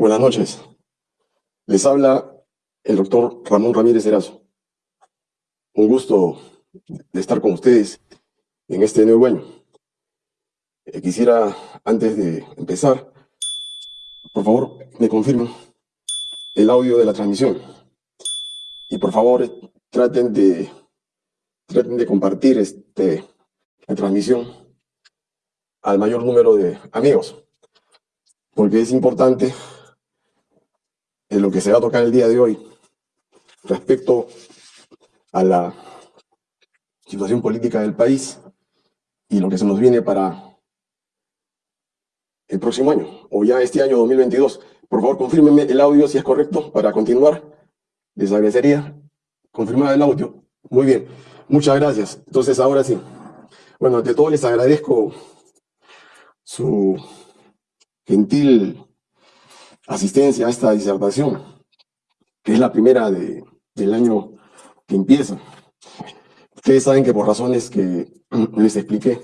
Buenas noches. Les habla el doctor Ramón Ramírez Erazo. Un gusto de estar con ustedes en este nuevo año. Eh, quisiera, antes de empezar, por favor, me confirmen el audio de la transmisión. Y por favor, traten de, traten de compartir este, la transmisión al mayor número de amigos, porque es importante en lo que se va a tocar el día de hoy respecto a la situación política del país y lo que se nos viene para el próximo año, o ya este año 2022. Por favor, confírmenme el audio si es correcto para continuar. Les agradecería confirmar el audio. Muy bien, muchas gracias. Entonces, ahora sí. Bueno, ante todo les agradezco su gentil asistencia a esta disertación, que es la primera de, del año que empieza. Ustedes saben que por razones que les expliqué,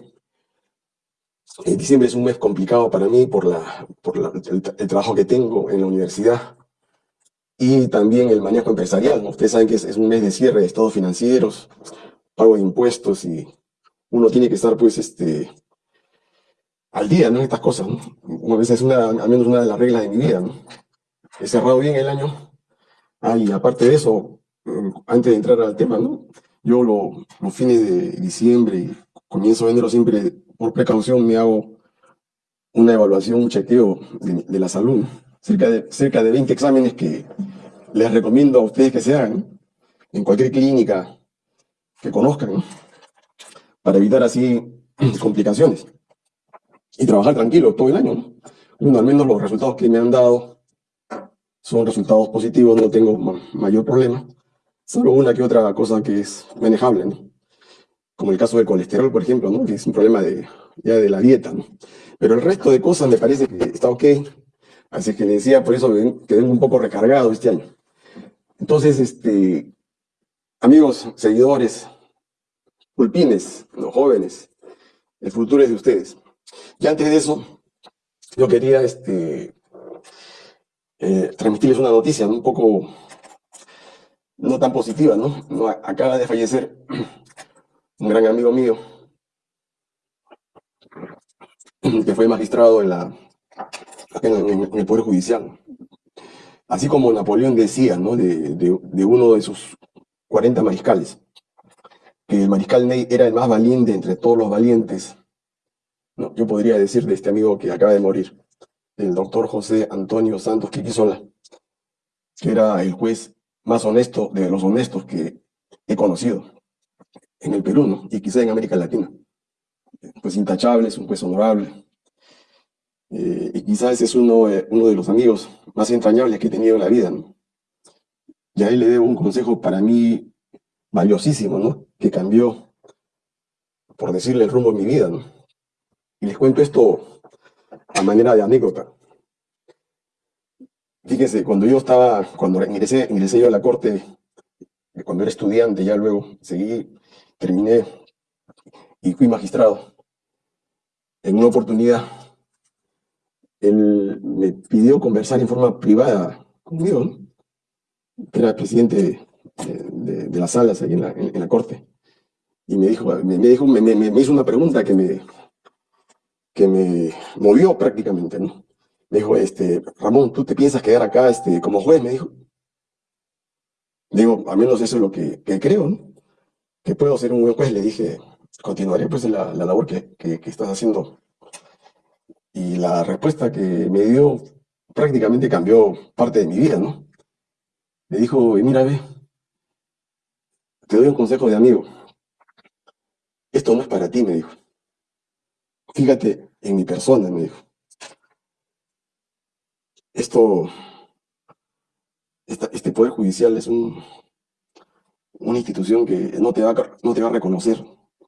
en diciembre es un mes complicado para mí por, la, por el, trabajo que tengo en la universidad y también el manejo empresarial. Ustedes saben que es, un mes de cierre de estados financieros, pago de impuestos y uno tiene que estar pues este, al día, ¿no? Estas cosas, ¿no? A veces es una, al menos una de las reglas de mi vida, ¿no? He cerrado bien el año. Ah, y aparte de eso, mm, antes de entrar al tema, ¿no? Yo lo, los fines de diciembre y comienzo a enero siempre, por precaución, me hago una evaluación, un chequeo de, la salud. Cerca de, cerca de 20 exámenes que les recomiendo a ustedes que se hagan en cualquier clínica que conozcan, ¿no? para evitar así complicaciones y trabajar tranquilo todo el año. ¿no? Bueno, al menos los resultados que me han dado son resultados positivos, no tengo mayor problema, solo una que otra cosa que es manejable, ¿no? como el caso del colesterol, por ejemplo, que es un problema de, ya de la dieta. ¿no? Pero el resto de cosas me parece que está ok, así que le decía, por eso quedé un poco recargado este año. Entonces, este, amigos, seguidores, pulpines, los jóvenes, el futuro es de ustedes. Y antes de eso, yo quería este, eh, transmitirles una noticia un poco no tan positiva, ¿no? Acaba de fallecer un gran amigo mío que fue magistrado en, la, en, el Poder Judicial. Así como Napoleón decía, ¿no? De, de uno de sus 40 mariscales, que el mariscal Ney era el más valiente entre todos los valientes no, yo podría decir de este amigo que acaba de morir, el doctor José Antonio Santos Quiquisola, que era el juez más honesto de los honestos que he conocido en el Perú, ¿no? y quizá en América Latina. Pues intachable, es un juez honorable. Eh, y quizás es uno, eh, uno de los amigos más entrañables que he tenido en la vida. ¿no? Y a él le debo un consejo para mí valiosísimo, ¿no? que cambió, por decirle, el rumbo de mi vida. ¿no? Y les cuento esto a manera de anécdota. Fíjense, cuando yo estaba, cuando ingresé, ingresé yo a la corte, cuando era estudiante, ya luego seguí, terminé y fui magistrado. En una oportunidad, él me pidió conversar en forma privada conmigo, que era presidente de, las salas ahí en la, corte. Y me dijo, me, dijo me hizo una pregunta que me, que me movió prácticamente, ¿no? Me dijo, este, Ramón, ¿tú te piensas quedar acá este, como juez? Me dijo. Digo, al menos eso es lo que, creo, ¿no? Que puedo ser un buen juez. Le dije, continuaré pues la, la labor que, que, estás haciendo. Y la respuesta que me dio prácticamente cambió parte de mi vida, ¿no? Me dijo, mira, ve, te doy un consejo de amigo. Esto no es para ti, me dijo. Fíjate en mi persona, me dijo. Esto, este Poder Judicial es un, una institución que no te, va, no te va a reconocer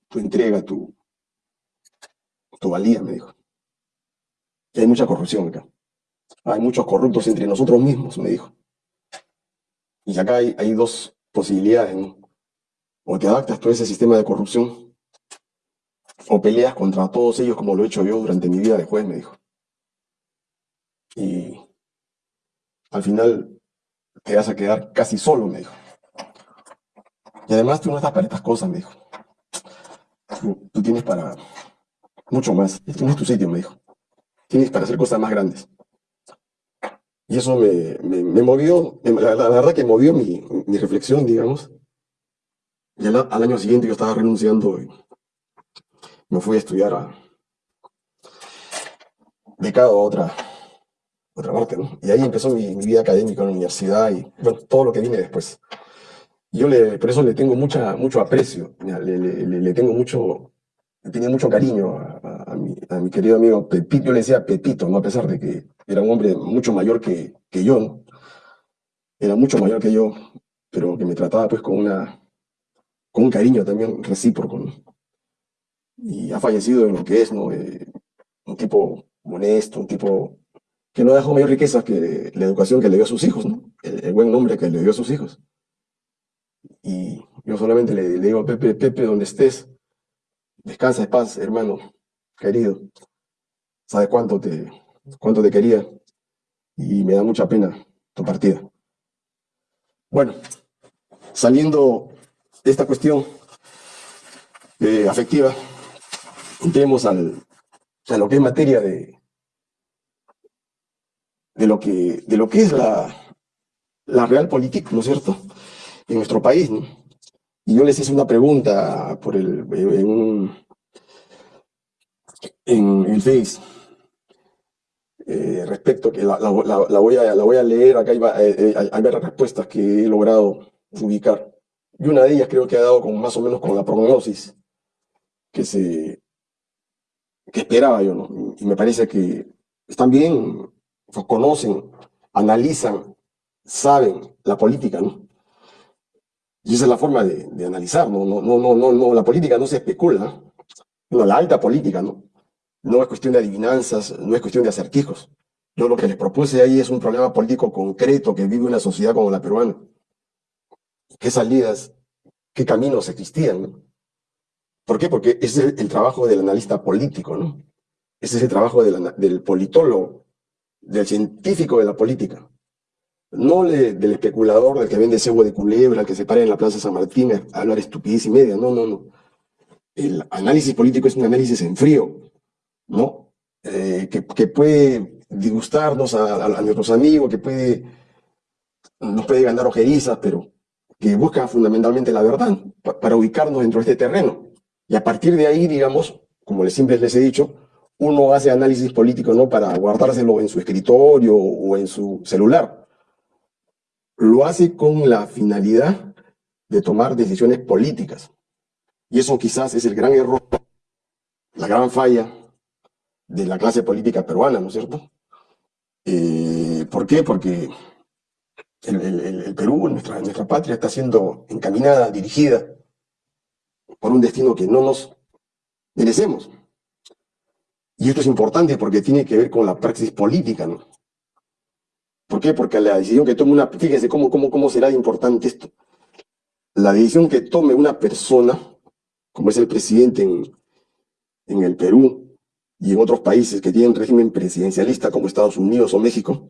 tu entrega, tu, tu valía, me dijo. Y hay mucha corrupción acá. Hay muchos corruptos entre nosotros mismos, me dijo. Y acá hay, hay dos posibilidades, ¿no? O te adaptas a ese sistema de corrupción o peleas contra todos ellos como lo he hecho yo durante mi vida de juez, me dijo. Y al final te vas a quedar casi solo, me dijo. Y además tú no estás para estas cosas, me dijo. Tú, tienes para mucho más. Este no es tu sitio, me dijo. Tienes para hacer cosas más grandes. Y eso me, me, movió, la, verdad que movió mi, mi reflexión, digamos. Y al, al, año siguiente yo estaba renunciando me fui a estudiar a becado a otra, otra parte, ¿no? Y ahí empezó mi, vida académica en la universidad y todo lo que viene después. Yo le, por eso le tengo mucha, mucho aprecio, le, le, tengo mucho, tenía mucho cariño a, a, mi, querido amigo Pepito, yo le decía Pepito, ¿no? a pesar de que era un hombre mucho mayor que, que yo, era mucho mayor que yo, pero que me trataba pues con, una, con un cariño también recíproco. Y ha fallecido en lo que es, ¿no? Eh, un tipo honesto, un tipo que no dejó mayor riqueza que la educación que le dio a sus hijos, ¿no? el, el buen nombre que le dio a sus hijos. Y yo solamente le, digo a Pepe, Pepe, donde estés, Descansa en paz, hermano, querido. Sabes cuánto te, cuánto te quería y me da mucha pena tu partida. Bueno, saliendo de esta cuestión eh, afectiva, entremos al, a lo que es materia de, de, lo, que, de lo que es la, la real política, ¿no es cierto?, en nuestro país. Y yo les hice una pregunta por el, en, el Face eh, respecto que la, voy a, la voy a leer, acá hay, eh, hay, hay varias respuestas que he logrado ubicar. Y una de ellas creo que ha dado con, más o menos con la prognosis que se que esperaba yo, ¿no? Y me parece que están bien, conocen, analizan, saben la política, ¿no? Y esa es la forma de, de analizar, ¿no? No, no, no, no, la política no se especula, no, la alta política, ¿no? No es cuestión de adivinanzas, no es cuestión de acertijos. Yo lo que les propuse ahí es un problema político concreto que vive una sociedad como la peruana. ¿Qué salidas, qué caminos existían? ¿no? ¿Por qué? Porque ese es el trabajo del analista político, ¿no? Ese es el trabajo del, politólogo, del científico de la política no del especulador, del que vende cebo de culebra, el que se para en la Plaza San Martín a hablar estupidez y media. No, no, no. El análisis político es un análisis en frío, ¿no? Eh, que, puede disgustarnos a, nuestros amigos, que puede, nos puede ganar ojerizas, pero que busca fundamentalmente la verdad pa, para ubicarnos dentro de este terreno. Y a partir de ahí, digamos, como siempre les he dicho, uno hace análisis político no para guardárselo en su escritorio o en su celular, lo hace con la finalidad de tomar decisiones políticas. Y eso quizás es el gran error, la gran falla de la clase política peruana, ¿no es cierto? Eh, ¿Por qué? Porque el, Perú, nuestra patria, está siendo encaminada, dirigida por un destino que no nos merecemos. Y esto es importante porque tiene que ver con la praxis política, ¿no? ¿Por qué? Porque la decisión que tome una, fíjense cómo, cómo, cómo será importante esto. La decisión que tome una persona, como es el presidente en, en el Perú y en otros países que tienen régimen presidencialista como Estados Unidos o México,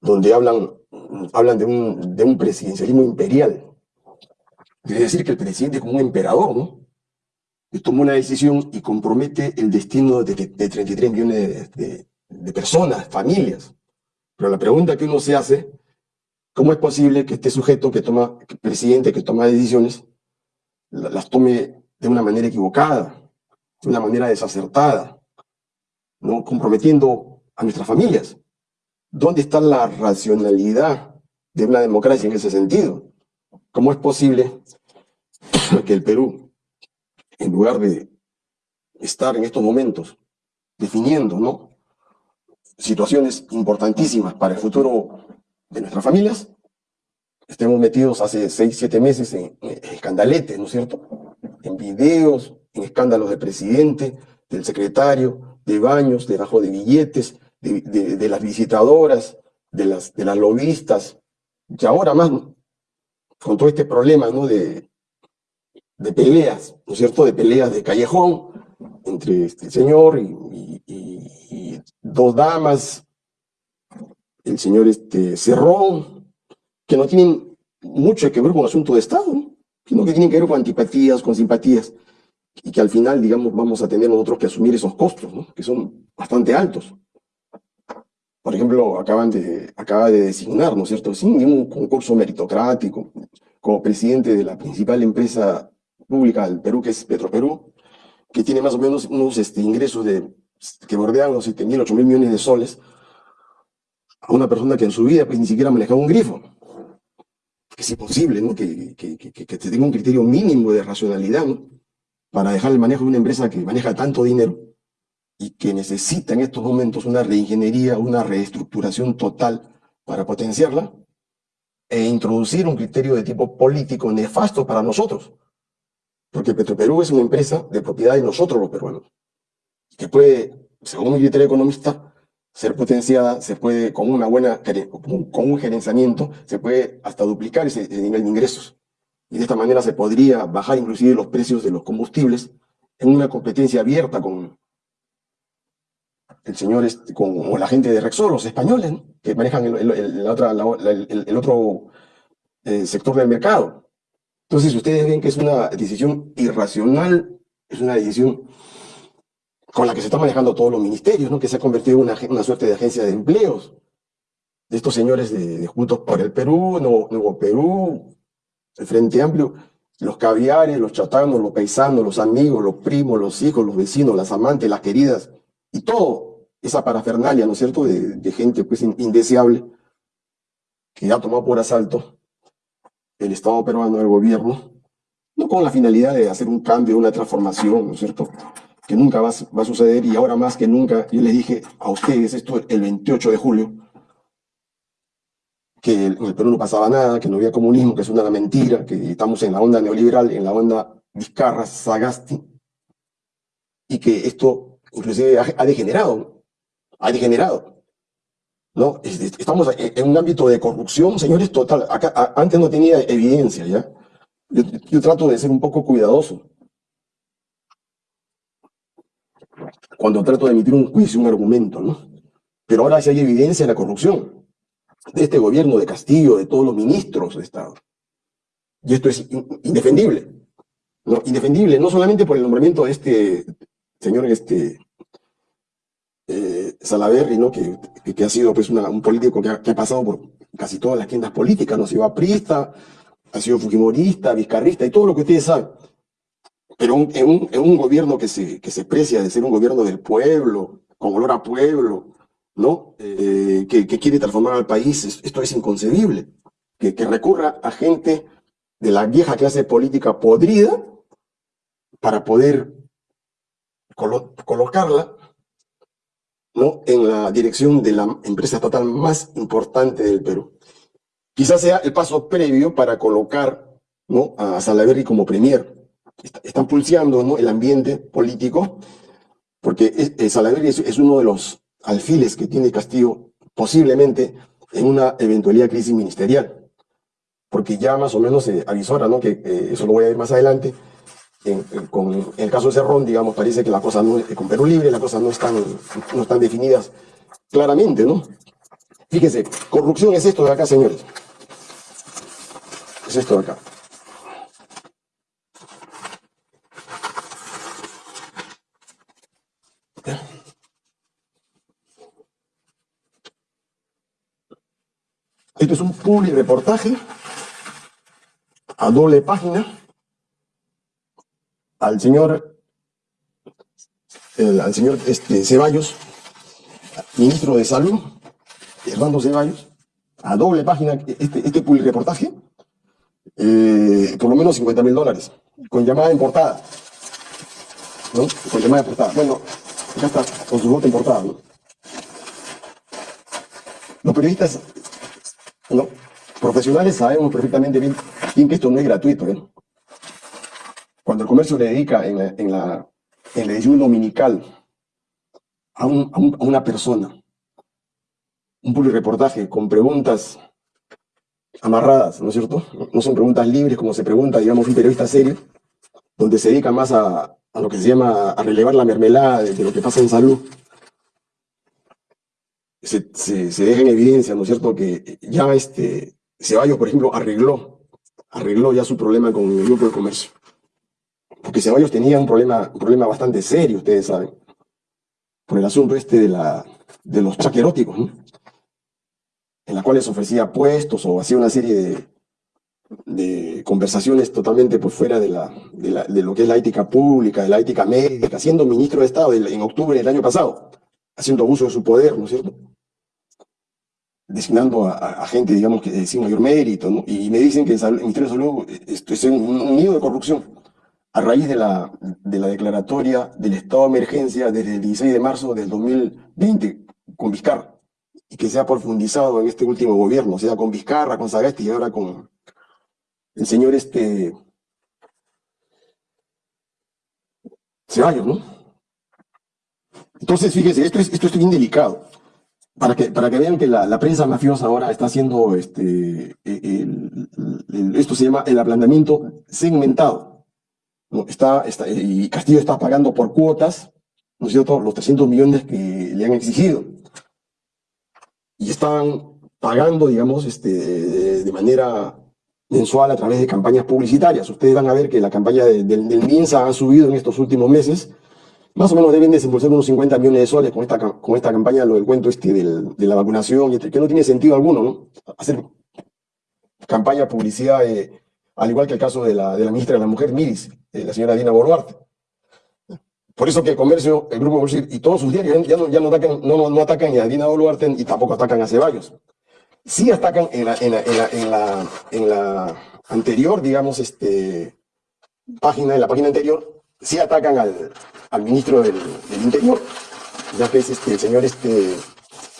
donde hablan, hablan de, un, de un presidencialismo imperial. Es decir, que el presidente es como un emperador, ¿no? Que toma una decisión y compromete el destino de, de, de 33 millones de personas, familias. Pero la pregunta que uno se hace, ¿cómo es posible que este sujeto que toma, que presidente que toma decisiones, las tome de una manera equivocada, de una manera desacertada, ¿no? comprometiendo a nuestras familias? ¿Dónde está la racionalidad de una democracia en ese sentido? ¿Cómo es posible que el Perú, en lugar de estar en estos momentos definiendo, ¿no? situaciones importantísimas para el futuro de nuestras familias, estemos metidos hace seis, siete meses en, en escandalete, ¿no es cierto? En videos, en escándalos del presidente, del secretario, de baños, de billetes, de, de, de las visitadoras, de las, de las lobistas, y ahora más, con todo este problema, ¿no? De, de peleas, ¿no es cierto? De peleas de callejón entre este señor y, dos damas el señor este, Cerrón, que no tienen mucho que ver con asunto de Estado, sino que tienen que ver con antipatías, con simpatías, y que al final, digamos, vamos a tener nosotros que asumir esos costos, ¿no? que son bastante altos. Por ejemplo, acaban de, acaba de designar, ¿no es cierto?, sin ningún concurso meritocrático, como presidente de la principal empresa pública del Perú, que es Petroperú, que tiene más o menos unos este, ingresos de, que bordean los 7 mil, 8 mil millones de soles, a una persona que en su vida pues, ni siquiera manejaba un grifo. Es imposible ¿no? que, que, que, que tenga un criterio mínimo de racionalidad ¿no? para dejar el manejo de una empresa que maneja tanto dinero y que necesita en estos momentos una reingeniería, una reestructuración total para potenciarla e introducir un criterio de tipo político nefasto para nosotros. Porque Petroperú es una empresa de propiedad de nosotros los peruanos, que puede, según mi criterio economista, ser potenciada, se puede, con una buena, con un gerenciamiento, se puede hasta duplicar ese, ese nivel de ingresos. Y de esta manera se podría bajar inclusive los precios de los combustibles en una competencia abierta con, el señor, este, con, la gente de Rexol, los españoles, que manejan el, otro eh, sector del mercado. Entonces, ustedes ven que es una decisión irracional, es una decisión con la que se están manejando todos los ministerios, ¿no? que se ha convertido en una, una suerte de agencia de empleos. De estos señores de, Juntos por el Perú, Nuevo, Nuevo Perú, el Frente Amplio, los caviares, los chatanos, los paisanos, los amigos, los primos, los hijos, los vecinos, las amantes, las queridas, y todo esa parafernalia, ¿no es cierto?, de, gente pues indeseable que ha tomado por asalto el Estado peruano, el gobierno, no con la finalidad de hacer un cambio, una transformación, ¿no es cierto?, que nunca va, a suceder y ahora más que nunca, yo les dije a ustedes esto el 28 de julio, que en el Perú no pasaba nada, que no había comunismo, que es una mentira, que estamos en la onda neoliberal, en la onda Vizcarra, Sagasti, y que esto inclusive ha degenerado ha degenerado. ¿no? Estamos en un ámbito de corrupción, señores, total. Acá, antes no tenía evidencia, ¿ya? Yo, trato de ser un poco cuidadoso. Cuando trato de emitir un juicio, un argumento, ¿no? Pero ahora sí hay evidencia de la corrupción de este gobierno, de Castillo, de todos los ministros de Estado. Y esto es indefendible. ¿no? Indefendible, no solamente por el nombramiento de este señor este, eh, ¿no? que, que, ha sido pues, un político que ha, pasado por casi todas las tiendas políticas, ¿no? ha sido aprista, ha sido fujimorista, vizcarrista y todo lo que ustedes saben. Pero en, un, en, un, gobierno que se, que se precia de ser un gobierno del pueblo, con olor a pueblo, ¿no? Eh, que, que, quiere transformar al país, esto es inconcebible. Que, que recurra a gente de la vieja clase política podrida para poder colocarla ¿no? en la dirección de la empresa estatal más importante del Perú. Quizás sea el paso previo para colocar ¿no? a Salaverry como premier. Están pulseando ¿no? el ambiente político, porque Salaverry es, uno de los alfiles que tiene Castillo posiblemente en una eventualidad crisis ministerial. Porque ya más o menos se avisora, ¿no? que eh, eso lo voy a ver más adelante, con el caso de Cerrón, digamos, parece que la cosa no, con Perú Libre, las cosas no están, no están definidas claramente, ¿no? Fíjense, corrupción es esto de acá, señores. Es esto de acá. Esto es un public reportaje a doble página al señor, al señor este, Ceballos, ministro de Salud, Hernando Ceballos, a doble página este, este reportaje, eh, por lo menos 50 mil dólares, con llamada en portada. ¿no? Con llamada en portada. Bueno, acá está, con su voto en portada. ¿no? Los periodistas ¿no? profesionales sabemos perfectamente bien, que esto no es gratuito. ¿eh? Cuando el comercio le dedica en la, en la, edición dominical a, una persona un reportaje con preguntas amarradas, ¿no es cierto? No son preguntas libres como se pregunta, digamos, un periodista serio, donde se dedica más a, lo que se llama a relevar la mermelada de, lo que pasa en salud. se, se, se deja en evidencia, ¿no es cierto?, que ya este Ceballos, por ejemplo, arregló, arregló ya su problema con el grupo de comercio. Porque Ceballos tenía un problema, un problema bastante serio, ustedes saben, por el asunto este de, la, de los chaqueróticos, ¿no? en la cuales ofrecía puestos o hacía una serie de, de conversaciones totalmente por fuera de, la, de, la, de, lo que es la ética pública, de la ética médica, siendo ministro de Estado en octubre del año pasado, haciendo abuso de su poder, ¿no es cierto? Designando a, a gente, digamos, que sin mayor mérito, ¿no? Y me dicen que el Ministerio de Salud es un, un nido de corrupción a raíz de la, de la declaratoria del estado de emergencia desde el 16 de marzo del 2020 con Vizcarra, y que se ha profundizado en este último gobierno, o sea, con Vizcarra, con Sagasti y ahora con el señor este Ceballos, ¿no? Entonces, fíjese, esto es, esto es bien delicado. Para que, para que vean que la, la prensa mafiosa ahora está haciendo, este, el, esto se llama el aplanamiento segmentado. Está, y Castillo está pagando por cuotas, ¿no es cierto?, los 300 millones que le han exigido. Y están pagando, digamos, este, de, manera mensual a través de campañas publicitarias. Ustedes van a ver que la campaña de, de, del MINSA ha subido en estos últimos meses. Más o menos deben desembolsar unos 50 millones de soles con esta, con esta campaña, lo del cuento este del, de la vacunación, que no tiene sentido alguno, ¿no? Hacer campaña, publicidad, eh, al igual que el caso de la, de la ministra de la Mujer, Miris, eh, la señora Dina Boluarte. Por eso que el comercio, el Grupo Bolsir y todos sus diarios ya no, ya no, atacan, no, atacan a Dina Boluarte y tampoco atacan a Ceballos sí atacan en la, en la, en la, en la, anterior, digamos, este, página, en la página anterior, sí atacan al, al ministro del, del, Interior, ya que es este, el señor este,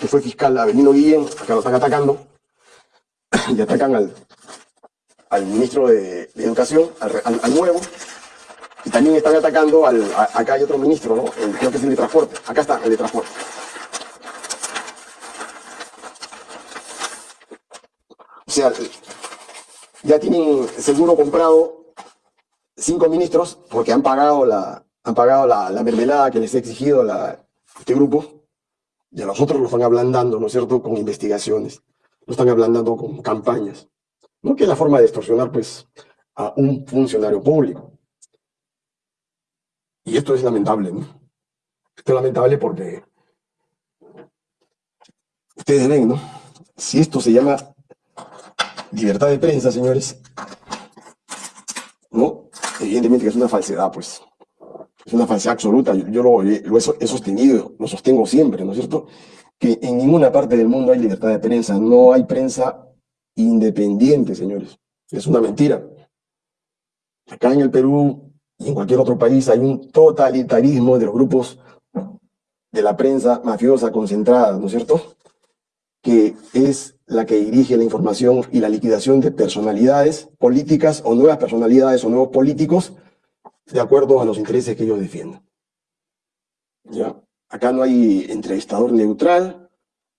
que fue fiscal Avelino Guillén, acá lo están atacando, y atacan al, al ministro de, Educación, al, al, al, nuevo, y también están atacando al, acá hay otro ministro, ¿no? Creo que es el de transporte, acá está el de transporte. O sea, ya tienen seguro comprado cinco ministros porque han pagado la, han pagado la, la mermelada que les ha exigido la, este grupo y a los otros lo están ablandando, ¿no es cierto?, con investigaciones, lo están ablandando con campañas. ¿No? Que es la forma de extorsionar, pues, a un funcionario público. Y esto es lamentable, ¿no? Esto es lamentable porque ustedes ven, ¿no? Si esto se llama libertad de prensa, señores, ¿no? Evidentemente que es una falsedad, pues. Es una falsedad absoluta. Yo, yo lo, lo, he sostenido, lo sostengo siempre, ¿no es cierto? Que en ninguna parte del mundo hay libertad de prensa. No hay prensa independiente, señores. Es una mentira. Acá en el Perú y en cualquier otro país hay un totalitarismo de los grupos de la prensa mafiosa concentrada, ¿no es cierto? Que es la que dirige la información y la liquidación de personalidades políticas o nuevas personalidades o nuevos políticos de acuerdo a los intereses que ellos defienden. ¿Ya? Acá no hay entrevistador neutral,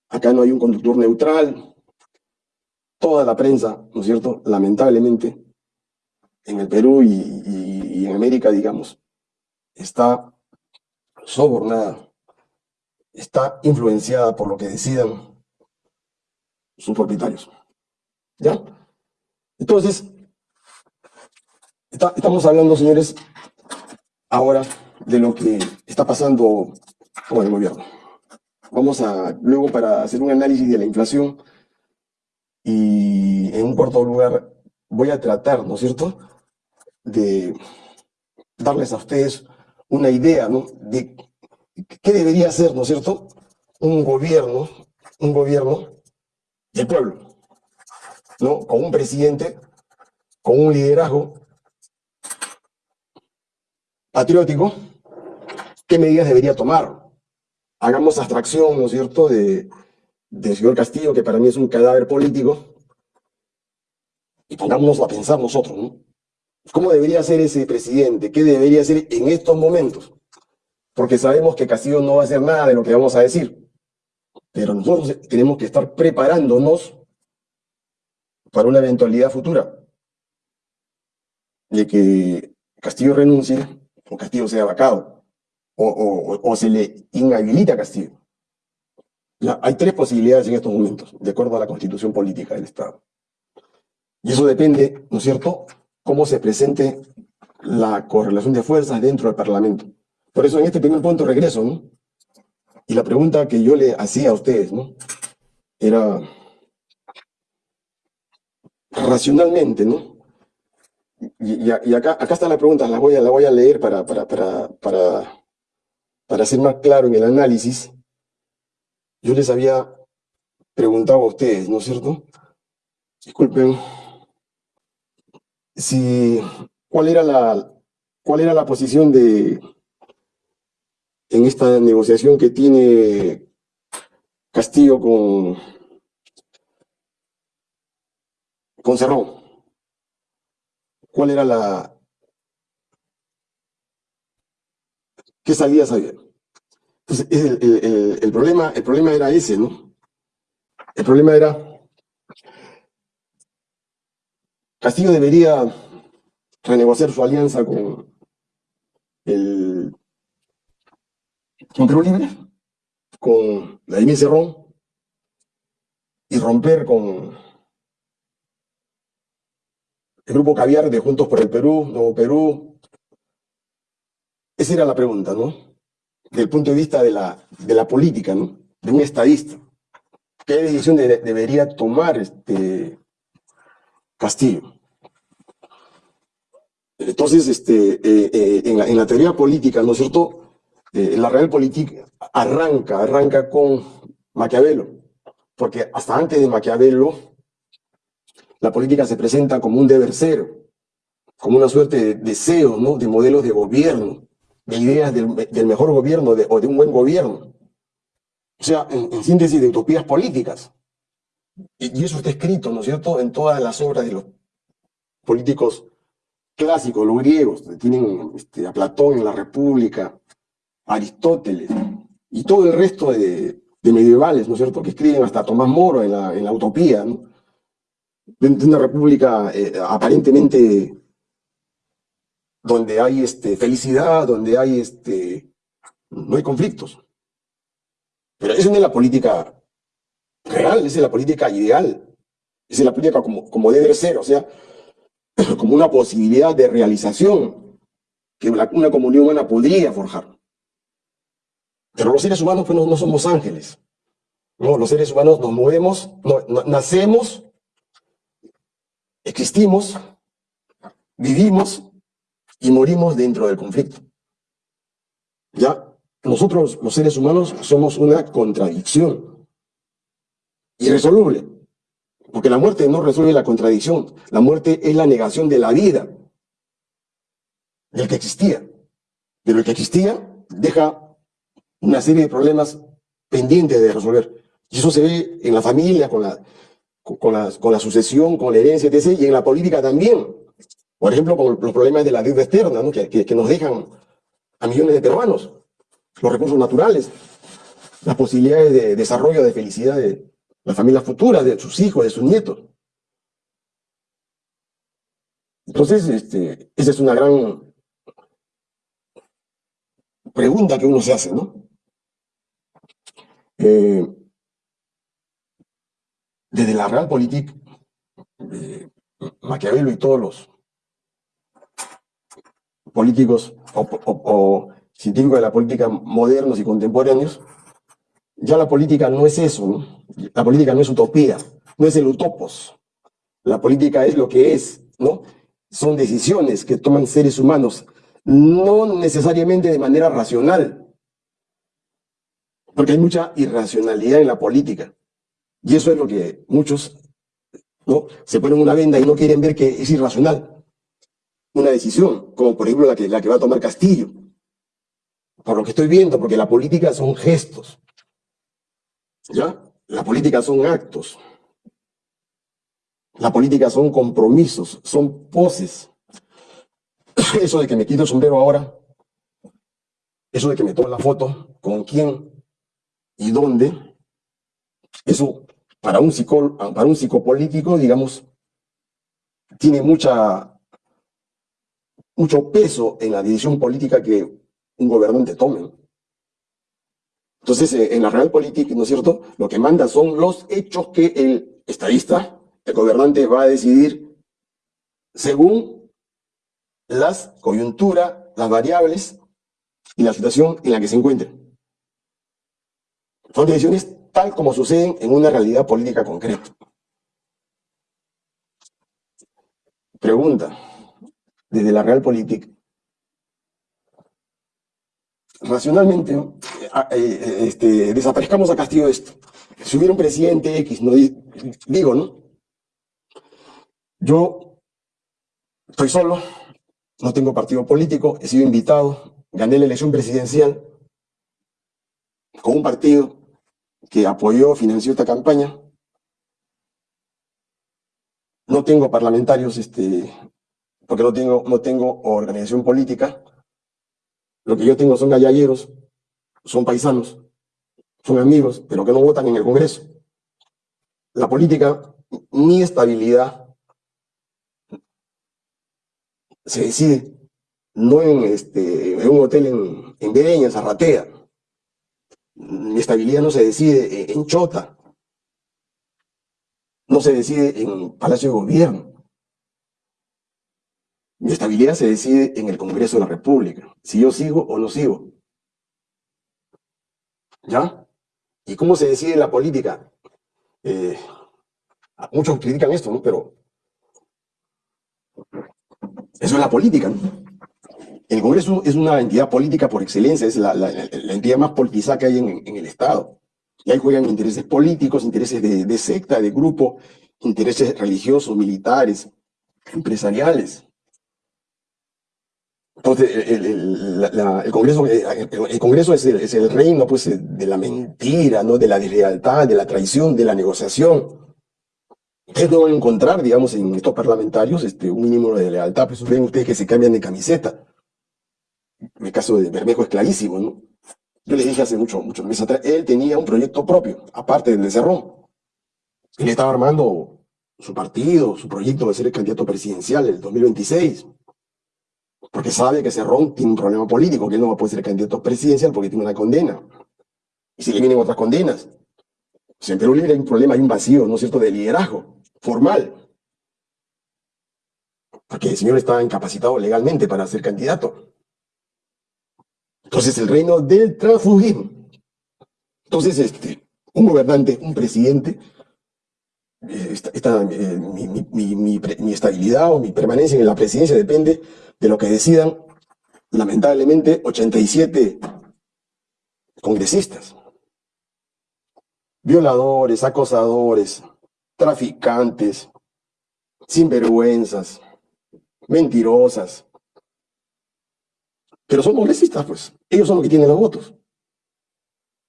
acá no hay un conductor neutral. Toda la prensa, ¿no es cierto?, lamentablemente, en el Perú y, en América, digamos, está sobornada, está influenciada por lo que decidan sus propietarios. ¿Ya? Entonces, estamos hablando, señores, ahora de lo que está pasando con el gobierno. Vamos a, luego para hacer un análisis de la inflación y en un cuarto lugar voy a tratar, ¿no es cierto?, de darles a ustedes una idea, ¿no?, de qué debería ser, ¿no es cierto?, un gobierno, un gobierno del pueblo, ¿no? Con un presidente, con un liderazgo patriótico, ¿qué medidas debería tomar? Hagamos abstracción, ¿no es cierto?, de, del señor Castillo, que para mí es un cadáver político, y pongámonos a pensar nosotros, ¿no? ¿Cómo debería ser ese presidente? ¿Qué debería ser en estos momentos? Porque sabemos que Castillo no va a hacer nada de lo que vamos a decir. Pero nosotros tenemos que estar preparándonos para una eventualidad futura de que Castillo renuncie o Castillo sea vacado o, o, o se le inhabilita a Castillo. Hay tres posibilidades en estos momentos, de acuerdo a la constitución política del Estado. Y eso depende, ¿no es cierto?, cómo se presente la correlación de fuerzas dentro del Parlamento. Por eso en este primer punto regreso, ¿no? Y la pregunta que yo le hacía a ustedes, ¿no? Era racionalmente, ¿no? Y, acá, acá está la pregunta, la voy a, la voy a leer para, para, para, para, para ser más claro en el análisis. Yo les había preguntado a ustedes, ¿no es cierto? Disculpen. Si, ¿cuál era la, cuál era la posición de, en esta negociación que tiene Castillo con, con Cerrón? ¿Cuál era la... ¿Qué salida sabía? Entonces, el, problema, el problema era ese, ¿no? El problema era... Castillo debería renegociar su alianza con el con Perú Libre, con la Cerrón, y romper con el grupo Caviar de Juntos por el Perú, Nuevo Perú. Esa era la pregunta, ¿no? Desde el punto de vista de la, de la política, ¿no? De un estadista. ¿Qué decisión debería tomar este Castillo? Entonces, este, eh, eh, en, la, teoría política, ¿no es cierto? Eh, la real política arranca, arranca con Maquiavelo, porque hasta antes de Maquiavelo, la política se presenta como un deber ser, como una suerte de deseo, ¿no? de modelos de gobierno, de ideas del, mejor gobierno o de un buen gobierno. O sea, en, síntesis de utopías políticas. Y, eso está escrito, ¿no es cierto?, en todas las obras de los políticos clásicos, los griegos. Tienen este, a Platón en la República, Aristóteles, y todo el resto de, medievales, ¿no es cierto?, que escriben hasta Tomás Moro en la, en la Utopía, ¿no? de una república eh, aparentemente donde hay este, felicidad, donde hay este, no hay conflictos. Pero esa no es la política real, esa es la política ideal. Esa es la política como, como debe ser, o sea, como una posibilidad de realización que una, comunidad humana podría forjar. Pero los seres humanos pues, no, somos ángeles. No, los seres humanos nos movemos, nacemos Existimos, vivimos y morimos dentro del conflicto. Ya, nosotros los seres humanos somos una contradicción irresoluble, porque la muerte no resuelve la contradicción, la muerte es la negación de la vida, del que existía. Pero el que existía deja una serie de problemas pendientes de resolver. Y eso se ve en la familia, con la, con la, con la sucesión, con la herencia, etc., y en la política también. Por ejemplo, con los problemas de la deuda externa, ¿no? que, nos dejan a millones de peruanos, los recursos naturales, las posibilidades de desarrollo, de felicidad de las familias futuras, de sus hijos, de sus nietos. Entonces, este, esa es una gran pregunta que uno se hace, ¿no? Eh, desde la Realpolitik, eh, Maquiavelo y todos los políticos o, científicos de la política modernos y contemporáneos, ya la política no es eso. La política no es utopía, no es el utopos. La política es lo que es, ¿no? Son decisiones que toman seres humanos, no necesariamente de manera racional, porque hay mucha irracionalidad en la política. Y eso es lo que muchos ¿no? se ponen una venda y no quieren ver que es irracional. Una decisión, como por ejemplo la que, la que va a tomar Castillo. Por lo que estoy viendo, porque la política son gestos. ¿Ya? La política son actos. La política son compromisos, son poses. Eso de que me quito el sombrero ahora, eso de que me tomo la foto, con quién y dónde, eso para un, para un psicopolítico, digamos, tiene mucha, mucho peso en la decisión política que un gobernante tome. Entonces, eh, en la Realpolitik, ¿no es cierto? Lo que manda son los hechos que el estadista, el gobernante, va a decidir según las coyunturas, las variables y la situación en la que se encuentre. Son decisiones tal como suceden en una realidad política concreta. Pregunta, desde la Realpolitik, racionalmente, eh, eh, este, desaparezcamos a Castillo esto. Si hubiera un presidente X, digo, ¿no? Yo estoy solo, no tengo partido político, he sido invitado, gané la elección presidencial con un partido que apoyó, financió esta campaña. No tengo parlamentarios, este, porque no tengo, no tengo organización política. Lo que yo tengo son gallalleros, son paisanos, son amigos, pero que no votan en el Congreso. La política, mi estabilidad se decide no en, este, en un hotel en, en Bereña, Zarratea. Mi estabilidad no se decide en, Chota. No se decide en Palacio de Gobierno. Mi estabilidad se decide en el Congreso de la República. Si yo sigo o no sigo. ¿Ya? ¿Y cómo se decide la política? Eh, muchos critican esto, ¿no? Pero eso es la política. El Congreso es una entidad política por excelencia, es la, entidad más politizada que hay en, el Estado. Y ahí juegan intereses políticos, intereses de, secta, de grupo, intereses religiosos, militares, empresariales. Entonces, el, Congreso, el, Congreso es, el, reino pues, de la mentira, ¿no? de la deslealtad, de la traición, de la negociación. Ustedes no van a encontrar, digamos, en estos parlamentarios este, un mínimo de lealtad, pues ven ustedes que se cambian de camiseta. El caso de Bermejo es clarísimo, ¿no? Yo les dije hace mucho, muchos meses atrás, él tenía un proyecto propio, aparte del de Cerrón. Él estaba armando su partido, su proyecto de ser el candidato presidencial en el 2026. Porque sabe que Cerrón tiene un problema político, que él no va a poder ser candidato presidencial porque tiene una condena. Y si le vienen otras condenas. Si en Perú Libre hay un problema, hay un vacío, ¿no es cierto?, de liderazgo formal. Porque el señor estaba incapacitado legalmente para ser candidato. Entonces el reino del transfugismo. Entonces, este, un gobernante, un presidente, eh, eh, mi, estabilidad o mi permanencia en la presidencia depende de lo que decidan, lamentablemente, 87 congresistas. Violadores, acosadores, traficantes, sinvergüenzas, mentirosas. Pero son congresistas, pues. Ellos son los que tienen los votos.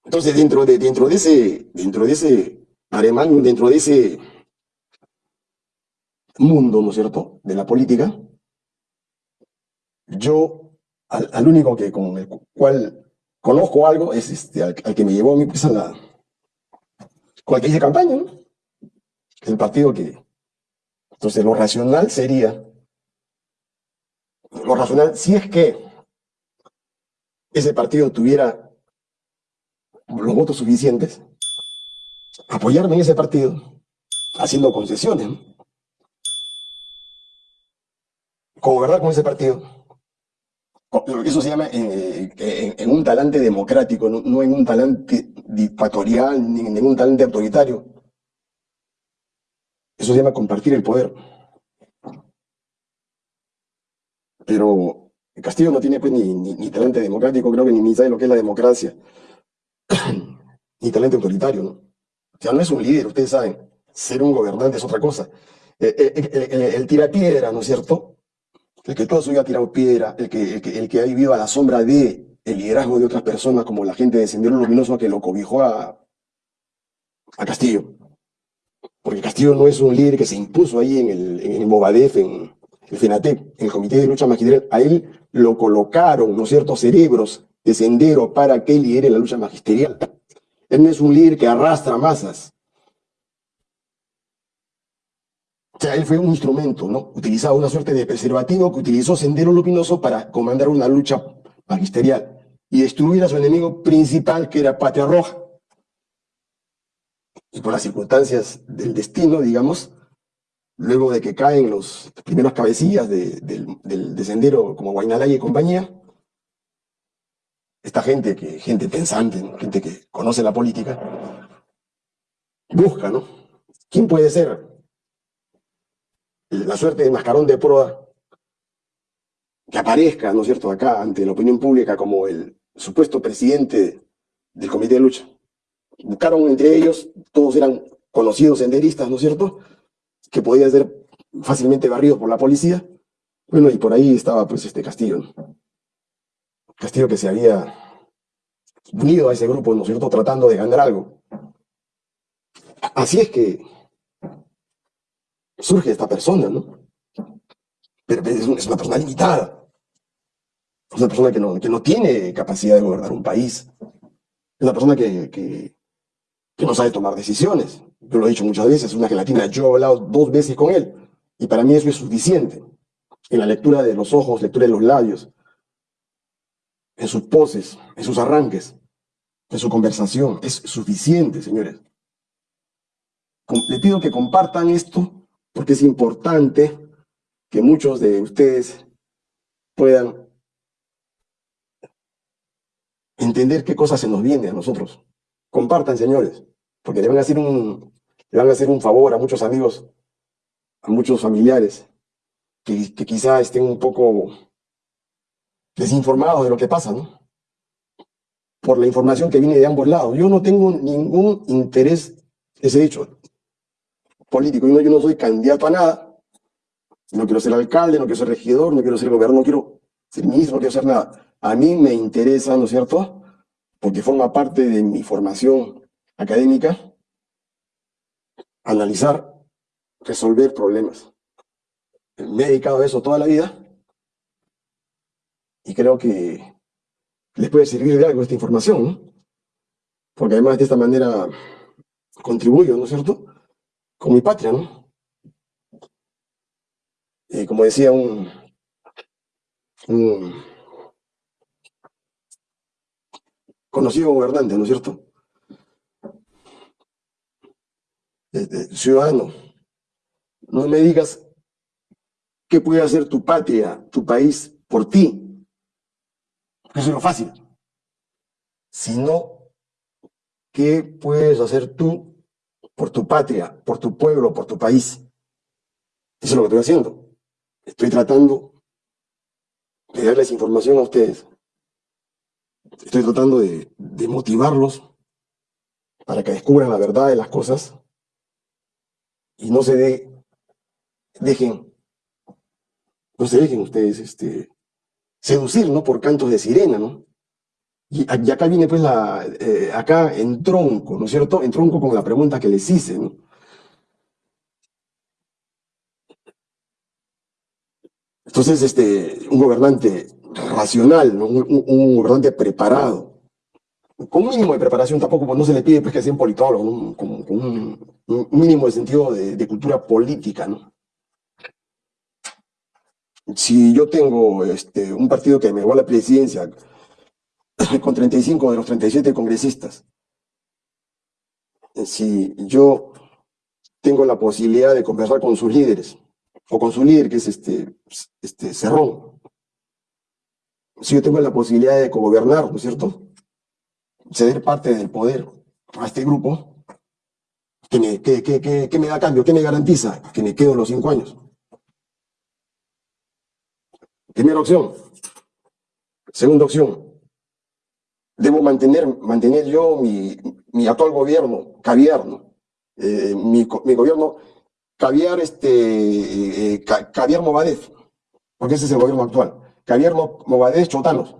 Entonces, dentro de, dentro de ese, dentro de ese aremán, dentro de ese mundo, ¿no es cierto?, de la política, yo, al, único que con el cual conozco algo es este, al, que me llevó a mi empresa la, campaña, ¿no? el partido que... Entonces lo racional sería, lo racional, si es que ese partido tuviera los votos suficientes, apoyarme en ese partido, haciendo concesiones, como verdad con ese partido, eso se llama eh, en, un talante democrático, no, en un talante dictatorial, ni en un talante autoritario. Eso se llama compartir el poder. Pero Castillo no tiene pues ni, ni, talento democrático, creo que ni, sabe lo que es la democracia. ni talento autoritario, ¿no? Sea, no es un líder, ustedes saben. Ser un gobernante es otra cosa. Eh, eh, el, el, tira piedra, ¿no es cierto? El que toda su vida ha tirado piedra, el que, el que, ha vivido a la sombra de el liderazgo de otras personas, como la gente de Sendero Luminoso que lo cobijó a, a Castillo. Porque Castillo no es un líder que se impuso ahí en el, en el en el FENATEP, en el Comité de Lucha Magisterial. A él lo colocaron, ¿no ciertos cerebros de sendero para que lidere la lucha magisterial. Él no es un líder que arrastra masas. O sea, él fue un instrumento, ¿no? Utilizaba una suerte de preservativo que utilizó Sendero Luminoso para comandar una lucha magisterial. y destruir a su enemigo principal, que era Patria Roja. Y por las circunstancias del destino, digamos, luego de que caen los primeros cabecillas del, del sendero como Guaynalaya y compañía, esta gente, que, gente pensante, gente que conoce la política, busca, ¿no? ¿Quién puede ser la suerte de mascarón de proa que aparezca, ¿no es cierto?, acá ante la opinión pública como el supuesto presidente del comité de lucha. Buscaron entre ellos, todos eran conocidos senderistas, ¿no es cierto?, que podían ser fácilmente barridos por la policía. Bueno, y por ahí estaba pues este Castillo, ¿no? Castillo que se había unido a ese grupo, ¿no es cierto?, tratando de ganar algo. Así es que surge esta persona, ¿no? Pero es una persona limitada. Es una persona que no, que no tiene capacidad de gobernar un país. Es una persona que, que, que no sabe tomar decisiones. Yo lo he dicho muchas veces, es una gelatina. Yo he hablado dos veces con él y para mí eso es suficiente. En la lectura de los ojos, lectura de los labios, en sus poses, en sus arranques, en su conversación. Es suficiente, señores. Le pido que compartan esto porque es importante que muchos de ustedes puedan entender qué cosas se nos viene a nosotros. Compartan, señores, porque le van a hacer un, van a hacer un favor a muchos amigos, a muchos familiares, que, que quizá estén un poco desinformados de lo que pasa, ¿no? Por la información que viene de ambos lados. Yo no tengo ningún interés, ese hecho, político. Yo no, yo no soy candidato a nada. No quiero ser alcalde, no quiero ser regidor, no quiero ser gobernador, no quiero ser ministro, no quiero ser nada. A mí me interesa, ¿no es cierto? Porque forma parte de mi formación académica, analizar, resolver problemas. Me he dedicado a eso toda la vida y creo que les puede servir de algo esta información. Porque además de esta manera contribuyo, ¿no es cierto?, con mi patria, ¿no? Y como decía un, un conocido gobernante, ¿no es cierto? Este, ciudadano, no me digas qué puede hacer tu patria, tu país, por ti. Eso es lo fácil. Sino, ¿qué puedes hacer tú por tu patria, por tu pueblo, por tu país? Eso es lo que estoy haciendo. Estoy tratando de darles información a ustedes estoy tratando de, motivarlos para que descubran la verdad de las cosas y no se de, dejen, no se dejen ustedes este, seducir, ¿no? Por cantos de sirena, ¿no? Y, acá viene pues la, eh, acá en tronco, ¿no es cierto? En tronco con la pregunta que les hice, ¿no? Entonces, este, un gobernante racional, un, gobernante preparado, con un mínimo de preparación, tampoco pues, no se le pide pues, que sea un politólogo, con, un, mínimo de sentido de, cultura política. ¿no? Si yo tengo este, un partido que me va a la presidencia con 35 de los 37 congresistas, si yo tengo la posibilidad de conversar con sus líderes, o con su líder, que es este, este Cerrón, si yo tengo la posibilidad de gobernar, ¿no es cierto? Ceder parte del poder a este grupo, ¿qué me, me da cambio? ¿Qué me garantiza? Que me quedo los cinco años. Primera opción. Segunda opción. Debo mantener, mantener yo mi, mi actual gobierno, caviar, ¿no? Eh, mi, mi, gobierno, caviar, este, eh, caviar Movadez, porque ese es el gobierno actual. Javier Movadez Chotanos,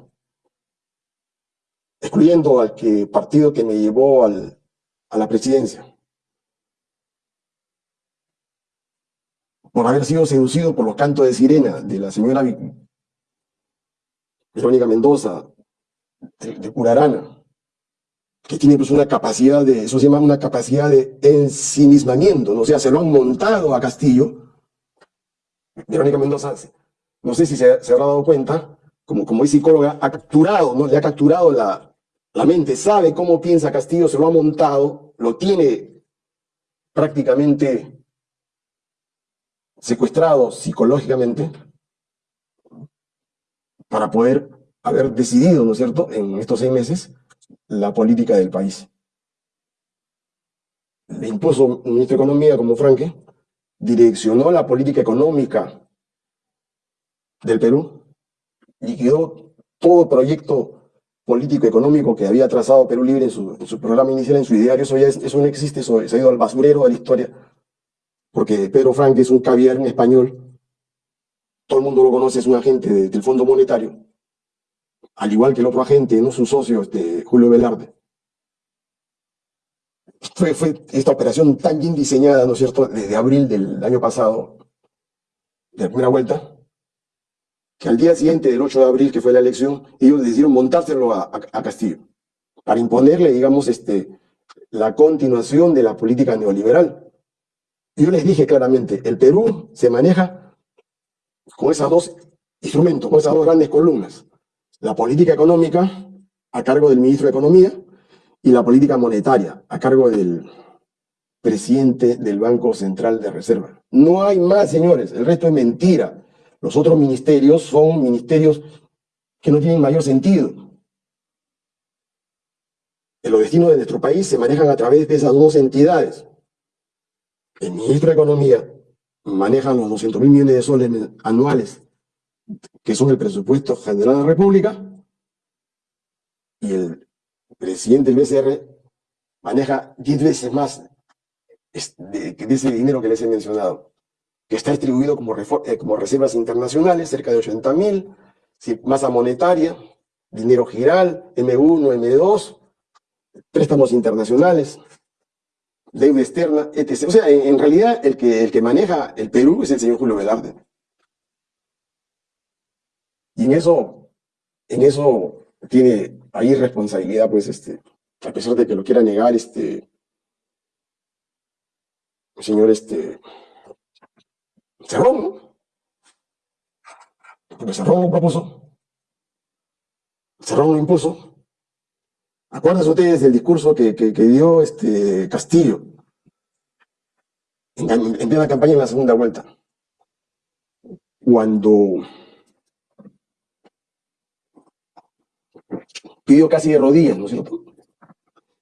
excluyendo al que, partido que me llevó al, a la presidencia. Por haber sido seducido por los cantos de sirena de la señora Verónica Mendoza, de, Curarana, que tiene pues una capacidad de, eso se llama una capacidad de ensimismamiento, ¿no? o sea, se lo han montado a Castillo. Verónica Mendoza no sé si se, habrá dado cuenta, como, como es psicóloga, ha capturado, ¿no? Le ha capturado la, la mente, sabe cómo piensa Castillo, se lo ha montado, lo tiene prácticamente secuestrado psicológicamente para poder haber decidido, ¿no es cierto?, en estos seis meses, la política del país. Le impuso un ministro de Economía como Franque, direccionó la política económica del Perú, liquidó todo proyecto político económico que había trazado Perú Libre en su, programa inicial, en su ideario, eso ya eso no existe, eso se ha ido al basurero de la historia, porque Pedro Franque es un caviar en español, todo el mundo lo conoce, es un agente del Fondo Monetario, al igual que el otro agente, no su socio, este, Julio Velarde fue, fue esta operación tan bien diseñada, ¿no es cierto?, desde abril del año pasado, de la primera vuelta, que al día siguiente del 8 de abril, que fue la elección, ellos decidieron montárselo a, a, Castillo, para imponerle, digamos, este, la continuación de la política neoliberal. Yo les dije claramente, el Perú se maneja con esos dos instrumentos, con esas dos grandes columnas. La política económica, a cargo del ministro de Economía, y la política monetaria a cargo del presidente del Banco Central de Reserva. No hay más, señores, el resto es mentira. Los otros ministerios son ministerios que no tienen mayor sentido. Los destinos de nuestro país se manejan a través de esas dos entidades. El ministro de Economía maneja los 200 mil millones de soles anuales, que son el presupuesto general de la República, y el presidente del BCR maneja 10 veces más de, ese dinero que les he mencionado, que está distribuido como, eh, como reservas internacionales, cerca de 80 mil, masa monetaria, dinero giral, M1, M2, préstamos internacionales, deuda externa, etc. O sea, en, realidad el que, el que maneja el Perú es el señor Julio Velarde. Y en eso, en eso tiene hay responsabilidad, pues, este, a pesar de que lo quiera negar, este, el señor, este, Cerrón, ¿no? Porque Cerrón lo propuso, Cerrón lo impuso. Acuérdense ustedes del discurso que, que, dio este Castillo en, en plena campaña en la segunda vuelta. Cuando pidió casi de rodillas.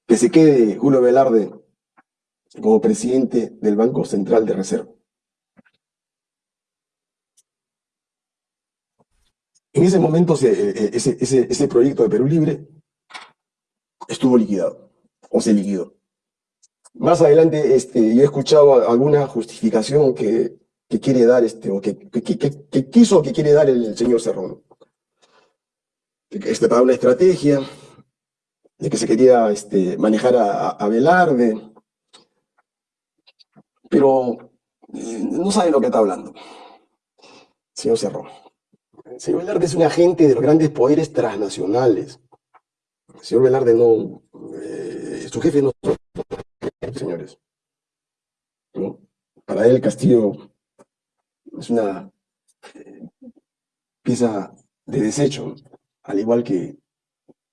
Que se quede Julio Velarde como presidente del Banco Central de Reserva. En ese momento eh, eh, ese, proyecto de Perú Libre estuvo liquidado, o se liquidó. Más adelante este, yo he escuchado alguna justificación que, quiere dar, este, o que, que, quiso que quiere dar el señor Cerrón este, para una estrategia, de que se quería este, manejar a, a Velarde, pero eh, no sabe lo que está hablando. Señor Cerro. señor Velarde es un agente de los grandes poderes transnacionales. Señor Velarde no, eh, su jefe no señores. Para él Castillo es una eh, pieza de desecho al igual que,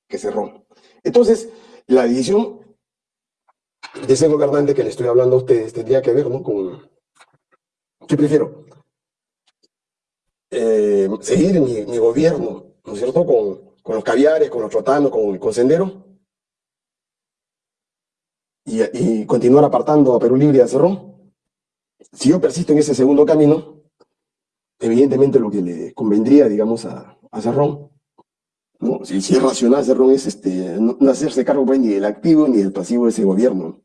que Cerrón. Entonces, la decisión de ese gobernante que le estoy hablando a ustedes tendría que ver ¿no? con... ¿Qué prefiero? Eh, seguir mi, gobierno, ¿no es cierto?, con, con los caviares, con los trotanos, con, con Sendero, y, y, continuar apartando a Perú Libre y a Cerrón. Si yo persisto en ese segundo camino, evidentemente lo que le convendría, digamos, a, a Cerrón si, es racional, Cerrón es este, no, hacerse cargo pues, ni del activo ni del pasivo de ese gobierno.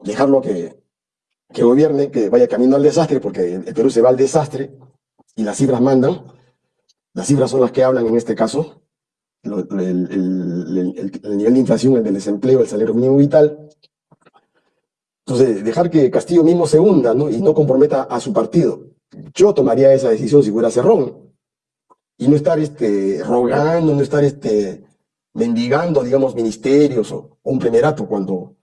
Dejarlo que, que gobierne, que vaya camino al desastre, porque el, Perú se va al desastre y las cifras mandan. Las cifras son las que hablan en este caso. El, nivel de inflación, el del desempleo, el salario mínimo vital. Entonces, dejar que Castillo mismo se hunda ¿no? y no comprometa a su partido. Yo tomaría esa decisión si fuera Cerrón y no estar este, rogando, no estar este, mendigando, digamos, ministerios o, un primerato cuando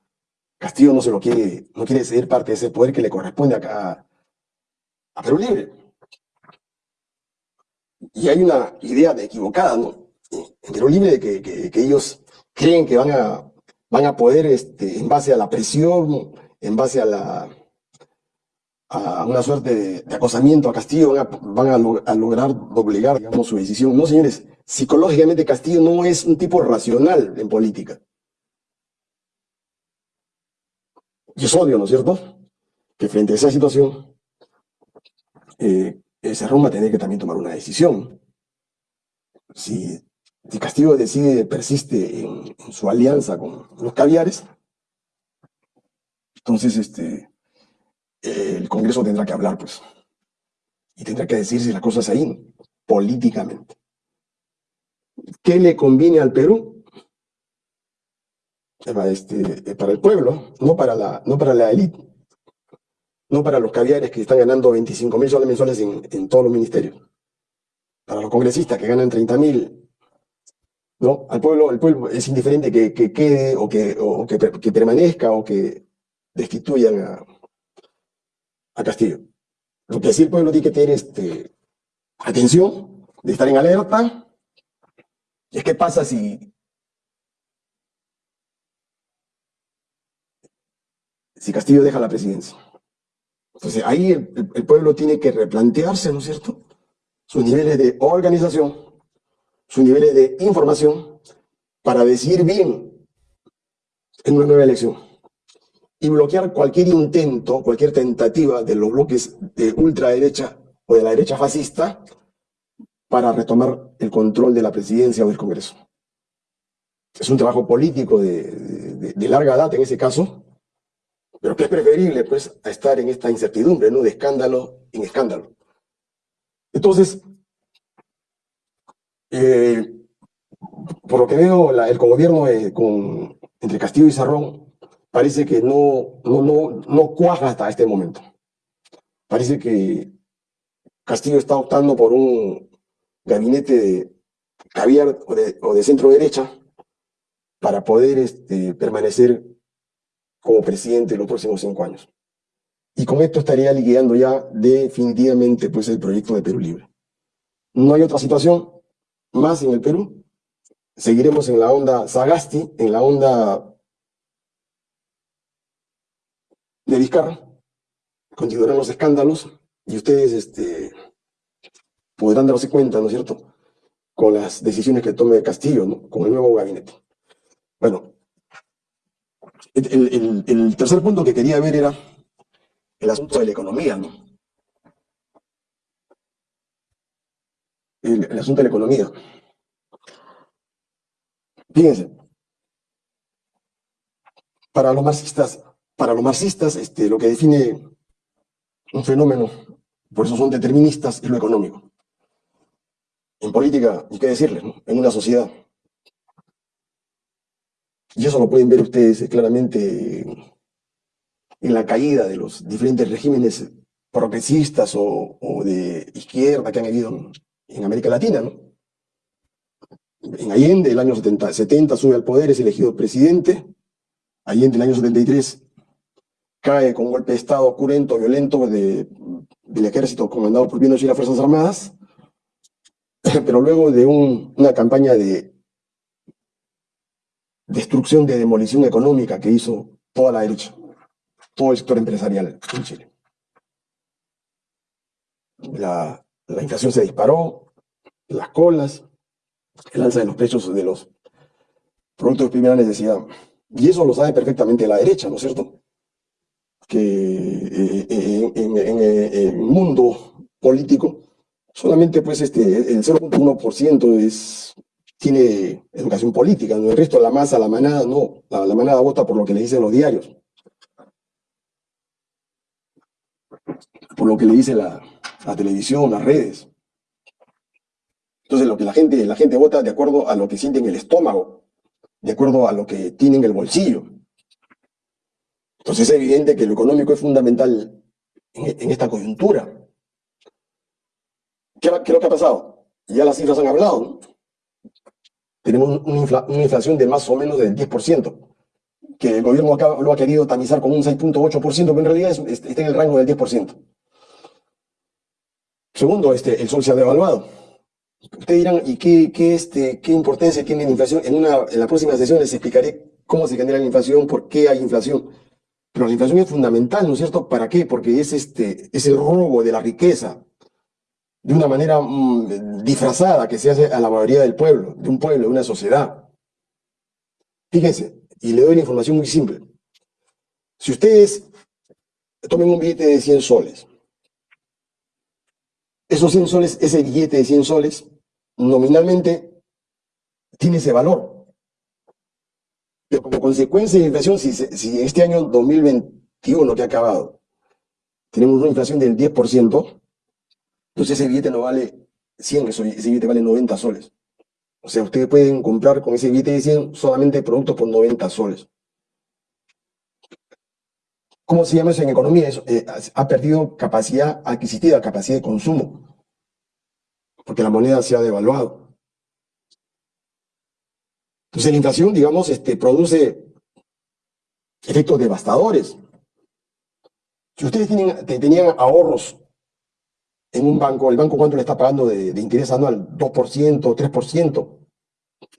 Castillo no se lo quiere, no quiere ceder parte de ese poder que le corresponde acá a Perú Libre. y hay una idea de equivocada, ¿no? Perú Libre que, que- ellos creen que van a, van a poder, este, en base a la presión, en base a la una suerte de, de acosamiento a Castillo, van, a, lograr doblegar, digamos, su decisión. No, señores, psicológicamente Castillo no es un tipo racional en política. Y es obvio, ¿no es cierto? Que frente a esa situación, eh, ese Roma tiene que también tomar una decisión. Si, si Castillo decide, persiste en, su alianza con los caviares, entonces este, el Congreso tendrá que hablar, pues, y tendrá que decir si las cosas ahí, políticamente. ¿Qué le conviene al Perú? Eh, Este, eh, para el pueblo, no para la, no para la élite, no para los caviares que están ganando 25 mil soles mensuales en, en todos los ministerios, para los congresistas que ganan 30 mil, ¿no? Al pueblo, el pueblo es indiferente que, que quede o, que, o que, per- que permanezca o que destituyan a, Castillo. Lo que sí el pueblo tiene que tener este, atención, de estar en alerta, es qué pasa si, si Castillo deja la presidencia. Entonces ahí el- el pueblo tiene que replantearse, ¿no es cierto? Sus niveles de organización, sus niveles de información, para decidir bien en una nueva elección. Y bloquear cualquier intento, cualquier tentativa de los bloques de ultraderecha o de la derecha fascista para retomar el control de la presidencia o del Congreso. Es un trabajo político de, de- larga data en ese caso, pero que es preferible pues a estar en esta incertidumbre, ¿no? De escándalo en escándalo. Entonces, eh, por lo que veo, la- el gobierno eh, con, entre Castillo y Sarrón parece que no, no, no, no cuaja hasta este momento. Parece que Castillo está optando por un gabinete de caviar o de, o de centro derecha para poder este, permanecer como presidente los próximos cinco años. Y con esto estaría liquidando ya definitivamente pues, el proyecto de Perú Libre. No hay otra situación más en el Perú. Seguiremos en la onda Sagasti, en la onda de Vizcarra. Continuarán los escándalos y ustedes este, podrán darse cuenta, ¿no es cierto?, con las decisiones que tome Castillo, ¿no? con el nuevo gabinete. Bueno, el, el- el tercer punto que quería ver era el asunto de la economía, ¿no? El, asunto de la economía. Fíjense, para los marxistas, para los marxistas, este, lo que define un fenómeno, por eso son deterministas, es lo económico. En política, ni qué decirles. En una sociedad. Y eso lo pueden ver ustedes eh, claramente en la caída de los diferentes regímenes progresistas o, o de izquierda que han habido en, América Latina, ¿no? En Allende, el año 70, 70 sube al poder, es elegido presidente. Allende, el año 73, cae con un golpe de Estado cruento, violento de- del ejército comandado por Pinochet y las Fuerzas Armadas. Pero luego de un- una campaña de destrucción, de demolición económica que hizo toda la derecha, todo el sector empresarial en Chile. La, la inflación se disparó, las colas, el alza de los precios de los productos de primera necesidad. Y eso lo sabe perfectamente la derecha, ¿no es cierto? Que eh, eh, en, el mundo político solamente pues este, el 0.1% es, tiene educación política, el resto, la masa, la manada, no, la, la manada vota por lo que le dicen los diarios, por lo que le dice la, la televisión, las redes. Entonces lo que la gente, la gente vota de acuerdo a lo que siente en el estómago, de acuerdo a lo que tiene en el bolsillo. Entonces es evidente que lo económico es fundamental en, esta coyuntura. ¿Qué, qué es lo que ha pasado? Ya las cifras han hablado. Tenemos una, infla- una inflación de más o menos del 10%, que el gobierno acá lo ha querido tamizar con un 6.8%, pero en realidad es- es- está en el rango del 10%. Segundo, este, el sol se ha devaluado. Ustedes dirán, ¿y qué, qué, este, qué importancia tiene la inflación? En, una, en la próxima sesión les explicaré cómo se genera la inflación, por qué hay inflación. Pero la inflación es fundamental, ¿no es cierto? ¿Para qué? Porque es, este, es el robo de la riqueza de una manera mm, disfrazada que se hace a la mayoría del pueblo, de un pueblo, de una sociedad. Fíjense, y le doy la información muy simple. Si ustedes tomen un billete de 100 soles, esos 100 soles, ese billete de 100 soles, nominalmente tiene ese valor. Pero como consecuencia de la inflación, si, si este año 2021 que ha acabado, tenemos una inflación del 10%, entonces ese billete no vale 100, ese billete vale 90 soles. O sea, ustedes pueden comprar con ese billete de 100 solamente productos por 90 soles. ¿Cómo se llama eso en economía? Eso, eh, ha perdido capacidad adquisitiva, capacidad de consumo, porque la moneda se ha devaluado. Entonces la inflación, digamos, este, produce efectos devastadores. Si ustedes tienen, tenían ahorros en un banco, el banco cuánto le está pagando de, interés anual, 2%, 3%,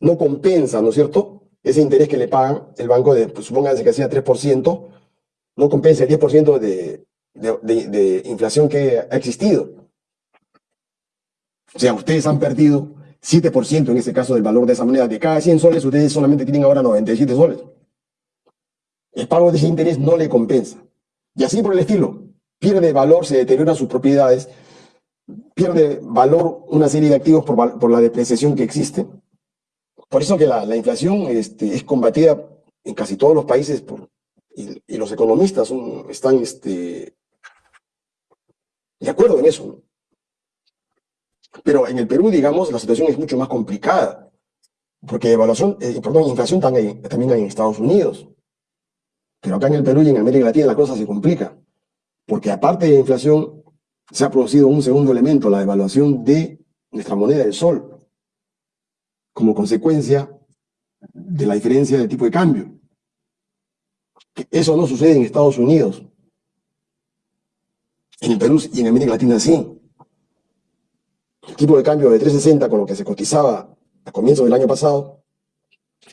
no compensa, ¿no es cierto? Ese interés que le pagan el banco, de, pues, supónganse que hacía 3%, no compensa el 10% de, inflación que ha existido. O sea, ustedes han perdido 7% en ese caso del valor de esa moneda. De cada 100 soles, ustedes solamente tienen ahora 97 soles. El pago de ese interés no le compensa. Y así por el estilo. Pierde valor, se deterioran sus propiedades, pierde valor una serie de activos por, la depreciación que existe. Por eso que la, la inflación este, es combatida en casi todos los países por, y, los economistas están este, de acuerdo en eso. Pero en el Perú, digamos, la situación es mucho más complicada, porque evaluación, eh, perdón, inflación también, hay en Estados Unidos. Pero acá en el Perú y en América Latina la cosa se complica, porque aparte de inflación, se ha producido un segundo elemento, la devaluación de nuestra moneda, el sol, como consecuencia de la diferencia de tipo de cambio. Eso no sucede en Estados Unidos. En el Perú y en América Latina sí. El tipo de cambio de 360 con lo que se cotizaba a comienzos del año pasado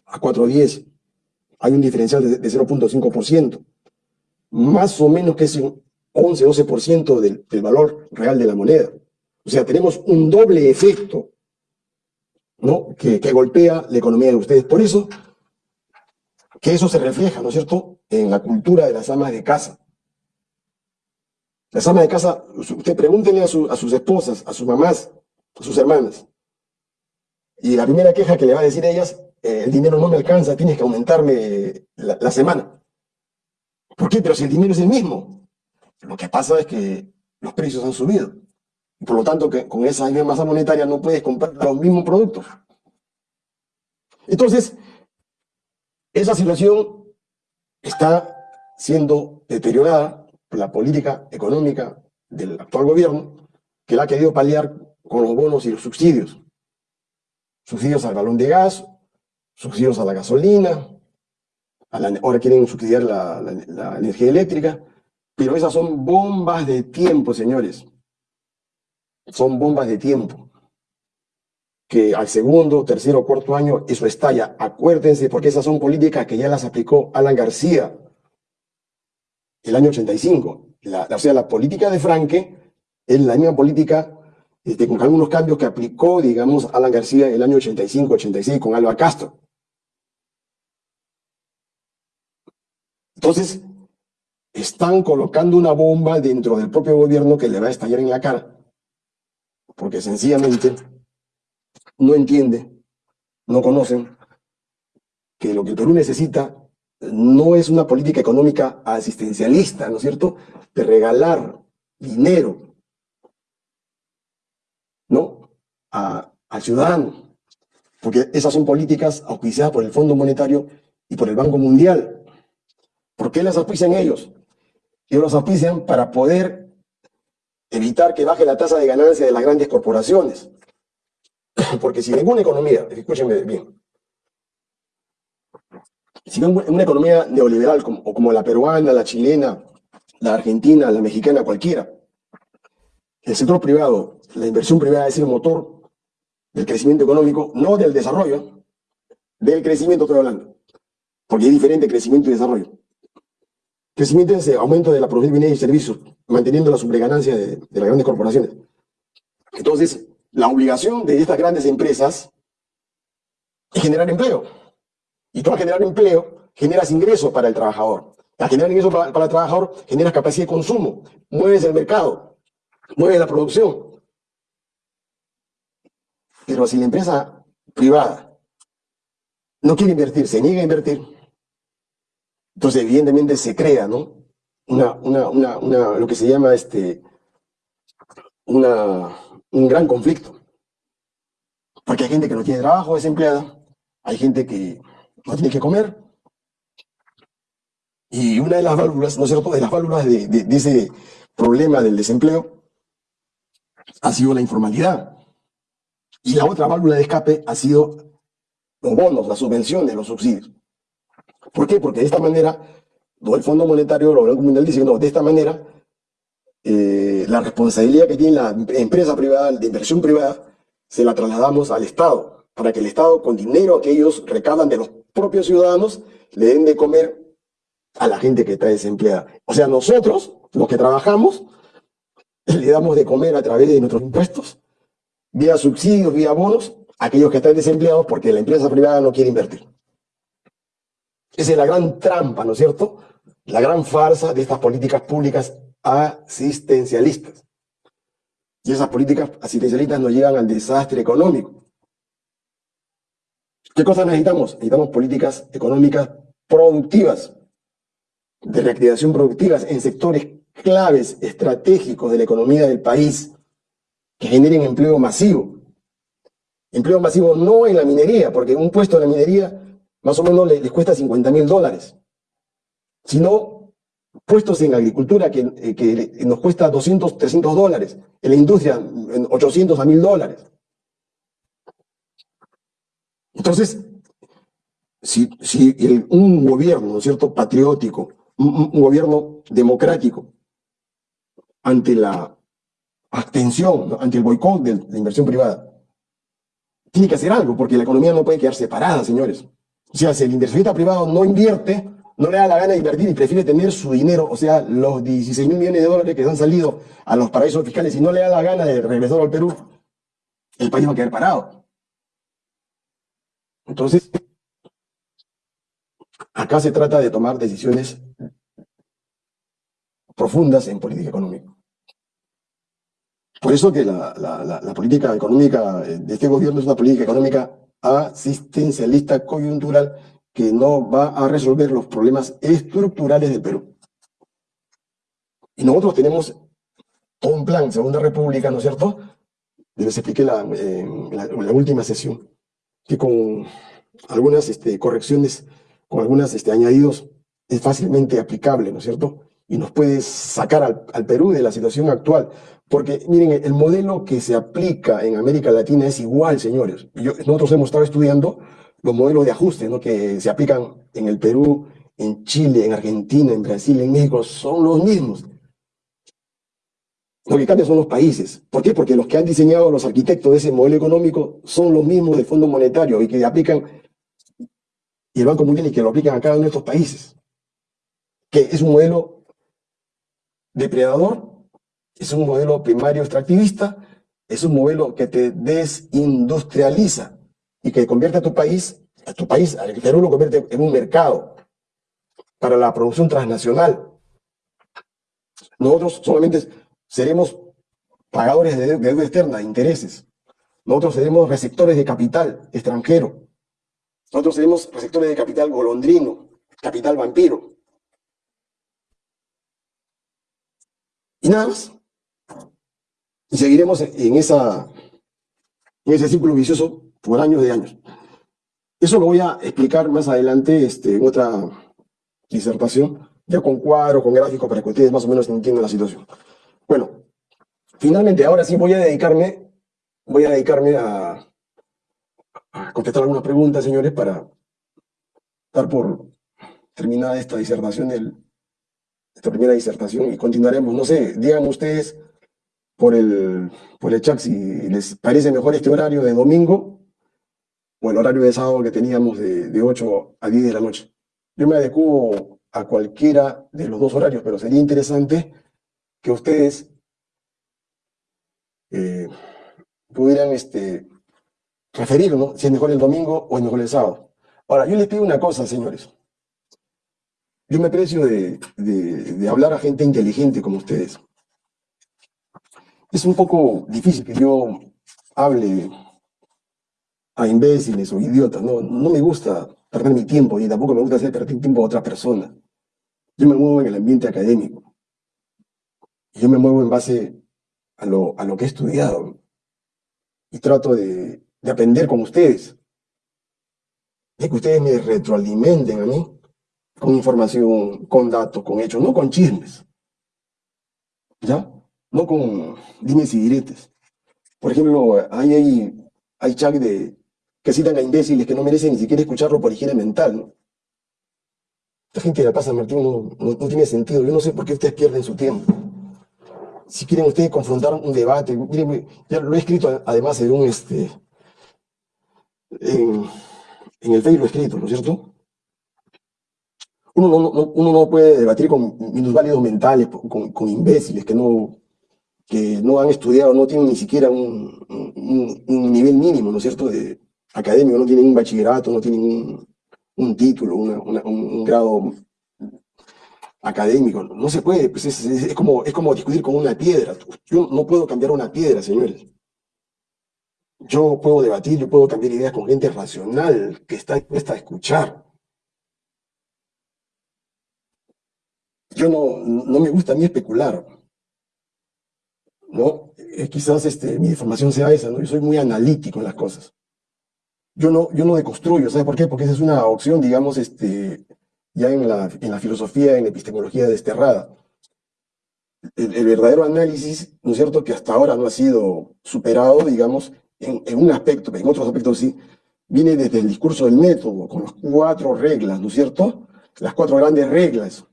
a 410 hay un diferencial de, 0.5%. Más o menos que es un 11-12% del, del valor real de la moneda. O sea, tenemos un doble efecto ¿no? que, que golpea la economía de ustedes. Por eso que eso se refleja, ¿no es cierto?, en la cultura de las amas de casa. Las amas de casa, usted pregúntele a, sus esposas, a sus mamás, a sus hermanas. Y la primera queja que le va a decir a ellas, eh, el dinero no me alcanza, tienes que aumentarme la, semana. ¿Por qué? Pero si el dinero es el mismo. Lo que pasa es que los precios han subido. Y por lo tanto, que con esa masa monetaria no puedes comprar los mismos productos. Entonces, esa situación está siendo deteriorada por la política económica del actual gobierno, que la ha querido paliar con los bonos y los subsidios. Subsidios al balón de gas, subsidios a la gasolina, ahora quieren subsidiar la energía eléctrica, pero esas son bombas de tiempo, señores. Son bombas de tiempo que al segundo, tercero, cuarto año eso estalla. Acuérdense, porque esas son políticas que ya las aplicó Alan García el año 85. La, o sea, la política de Franque es la misma política este, con algunos cambios que aplicó, digamos, Alan García el año 85-86 con Alba Castro. Entonces, están colocando una bomba dentro del propio gobierno que le va a estallar en la cara. Porque sencillamente no entiende, no conocen que lo que Perú necesita no es una política económica asistencialista, ¿no es cierto?, de regalar dinero, ¿no?, a, al ciudadano, porque esas son políticas auspiciadas por el Fondo Monetario y por el Banco Mundial. ¿Por qué las auspician ellos? Ellos las auspician para poder evitar que baje la tasa de ganancia de las grandes corporaciones. Porque si ninguna economía, escúchenme bien, si una economía neoliberal como, o como la peruana, la chilena, la argentina, la mexicana, cualquiera, el sector privado, la inversión privada es el motor, del crecimiento económico, no del desarrollo, del crecimiento estoy hablando, porque es diferente crecimiento y desarrollo. Crecimiento es aumento de la producción de bienes y servicios, manteniendo la sobreganancia de, de las grandes corporaciones. Entonces, la obligación de estas grandes empresas es generar empleo. Y tú al generar empleo, generas ingresos para el trabajador. Al generar ingresos para, para el trabajador, generas capacidad de consumo, mueves el mercado, mueves la producción. Pero si la empresa privada no quiere invertir, se niega a invertir, entonces evidentemente se crea, ¿no? Una, una, una, una, lo que se llama este, una, un gran conflicto. Porque hay gente que no tiene trabajo, desempleada, hay gente que no tiene que comer. Y una de las válvulas, ¿no es cierto?, de las válvulas de ese problema del desempleo ha sido la informalidad. Y la otra válvula de escape ha sido los bonos, las subvenciones, los subsidios. ¿Por qué? Porque de esta manera, el Fondo Monetario, el Banco Mundial dice, no, de esta manera, eh, la responsabilidad que tiene la empresa privada, de inversión privada, se la trasladamos al Estado, para que el Estado, con dinero que ellos recaudan de los propios ciudadanos, le den de comer a la gente que está desempleada. O sea, nosotros, los que trabajamos, le damos de comer a través de nuestros impuestos, vía subsidios, vía bonos, a aquellos que están desempleados porque la empresa privada no quiere invertir. Esa es la gran trampa, ¿no es cierto? La gran farsa de estas políticas públicas asistencialistas. Y esas políticas asistencialistas nos llevan al desastre económico. ¿Qué cosas necesitamos? Necesitamos políticas económicas productivas, de reactivación productivas en sectores claves, estratégicos de la economía del país, que generen empleo masivo. Empleo masivo no en la minería, porque un puesto en la minería más o menos les, cuesta 50 mil dólares, sino puestos en agricultura que, eh, nos cuesta 200, 300 dólares, en la industria 800 a 1000 dólares. Entonces, si, si un gobierno, ¿no es cierto?, patriótico, un, gobierno democrático, ante la abstención, ante el boicot de la inversión privada, tiene que hacer algo, porque la economía no puede quedar separada, señores. O sea, si el inversionista privado no invierte, no le da la gana de invertir y prefiere tener su dinero, o sea, los 16 mil millones de dólares que han salido a los paraísos fiscales y no le da la gana de regresar al Perú, el país va a quedar parado. Entonces, acá se trata de tomar decisiones profundas en política económica. Por eso que la, la, política económica de este gobierno es una política económica asistencialista coyuntural que no va a resolver los problemas estructurales del Perú. Y nosotros tenemos un plan, Segunda República, ¿no es cierto? Les expliqué en la, la, última sesión, que con algunas este, correcciones, con algunos este, añadidos, es fácilmente aplicable, ¿no es cierto? Y nos puede sacar al, Perú de la situación actual. Porque, miren, el modelo que se aplica en América Latina es igual, señores. Nosotros hemos estado estudiando los modelos de ajuste ¿no? que se aplican en el Perú, en Chile, en Argentina, en Brasil, en México, son los mismos. Lo que cambia son los países. ¿Por qué? Porque los que han diseñado los arquitectos de ese modelo económico son los mismos del Fondo Monetario y que aplican, y el Banco Mundial y que lo aplican a cada uno de estos países. Que es un modelo depredador es un modelo primario extractivista, es un modelo que te desindustrializa y que convierte a tu país, a tu país, al Perú lo convierte en un mercado para la producción transnacional. Nosotros solamente seremos pagadores de deuda externa, de intereses. Nosotros seremos receptores de capital extranjero. Nosotros seremos receptores de capital golondrino, capital vampiro. Y nada más. Y seguiremos en, esa, en ese círculo vicioso por años de años. Eso lo voy a explicar más adelante este, en otra disertación, ya con cuadros, con gráficos, para que ustedes más o menos entiendan la situación. Bueno, finalmente, ahora sí voy a dedicarme, voy a dedicarme a, contestar algunas preguntas, señores, para dar por terminada esta disertación, del, esta primera disertación, y continuaremos. No sé, díganme ustedes por el, por el chat si les parece mejor este horario de domingo el horario de sábado que teníamos de, de 8 a 10 de la noche. Yo me adecuo a cualquiera de los dos horarios, pero sería interesante que ustedes eh, pudieran este, referir, ¿no? Si es mejor el domingo o es mejor el sábado. Ahora, yo les pido una cosa, señores. Yo me aprecio de, de hablar a gente inteligente como ustedes. Es un poco difícil que yo hable a imbéciles o idiotas. No, no me gusta perder mi tiempo y tampoco me gusta hacer perder tiempo a otra persona. Yo me muevo en el ambiente académico. Yo me muevo en base a lo, a lo que he estudiado. Y trato de, de aprender con ustedes. De que ustedes me retroalimenten a mí con información, con datos, con hechos, no con chismes. ¿Ya? No con dimes y diretes. Por ejemplo, hay, hay, hay chat de, que citan a imbéciles que no merecen ni siquiera escucharlo por higiene mental. Esta gente de la pasa, Martín, no, no, tiene sentido. Yo no sé por qué ustedes pierden su tiempo. Si quieren ustedes confrontar un debate, miren, ya lo he escrito además en un, este, en, el Facebook lo he escrito, ¿no es cierto? Uno no, no, uno no puede debatir con minusválidos mentales, con, con, imbéciles que no, que no han estudiado, no tienen ni siquiera un, un, un nivel mínimo, ¿no es cierto?, de, académico, no tienen un bachillerato, no tienen un, un título, un grado académico. No se puede, pues es, es, es, como, es como discutir con una piedra. Yo no puedo cambiar una piedra, señores. Yo puedo debatir, yo puedo cambiar ideas con gente racional que está dispuesta a escuchar. Yo no, no me gusta a mí especular. ¿no? Eh, quizás este, mi formación sea esa, ¿no? Yo soy muy analítico en las cosas yo no, yo no deconstruyo, ¿sabe por qué? Porque esa es una opción, digamos, este, ya en la, en la filosofía, en la epistemología desterrada. El, verdadero análisis, ¿no es cierto?, que hasta ahora no ha sido superado, digamos, en, un aspecto, en otros aspectos sí, viene desde el discurso del método, con las cuatro reglas, ¿no es cierto? Las cuatro grandes reglas.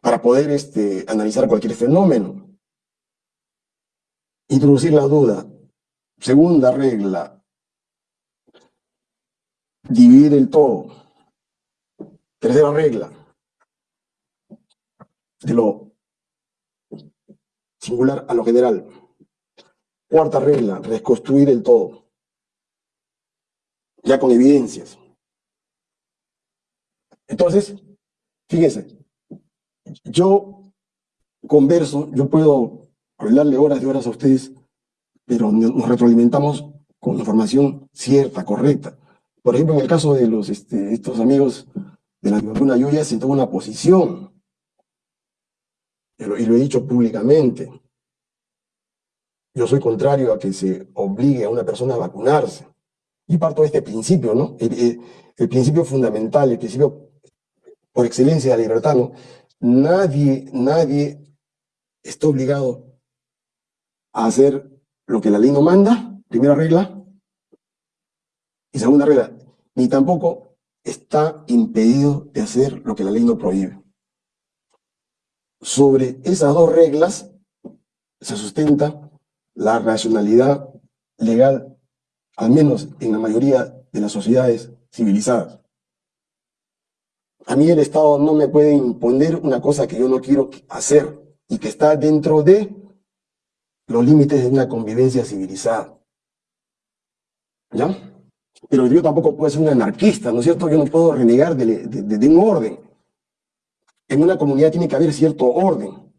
Para poder este, analizar cualquier fenómeno. Introducir la duda, Segunda regla, dividir el todo. Tercera regla, de lo singular a lo general. Cuarta regla, reconstruir el todo. Ya con evidencias. Entonces, fíjense, yo converso, yo puedo hablarle horas y horas a ustedes pero nos retroalimentamos con información cierta, correcta. Por ejemplo, en el caso de los, este, estos amigos de la Tribuna Yuya, se toma una posición, y lo, he dicho públicamente. Yo soy contrario a que se obligue a una persona a vacunarse. Y parto de este principio, ¿no? El, el, el principio fundamental, el principio por excelencia de la libertad, ¿no? Nadie, nadie está obligado a hacer lo que la ley no manda, primera regla. Y segunda regla, ni tampoco está impedido de hacer lo que la ley no prohíbe. Sobre esas dos reglas se sustenta la racionalidad legal, al menos en la mayoría de las sociedades civilizadas. A mí el Estado no me puede imponer una cosa que yo no quiero hacer y que está dentro de los límites de una convivencia civilizada. ¿Ya? Pero yo tampoco puedo ser un anarquista, ¿no es cierto? Yo no puedo renegar de, un orden. En una comunidad tiene que haber cierto orden,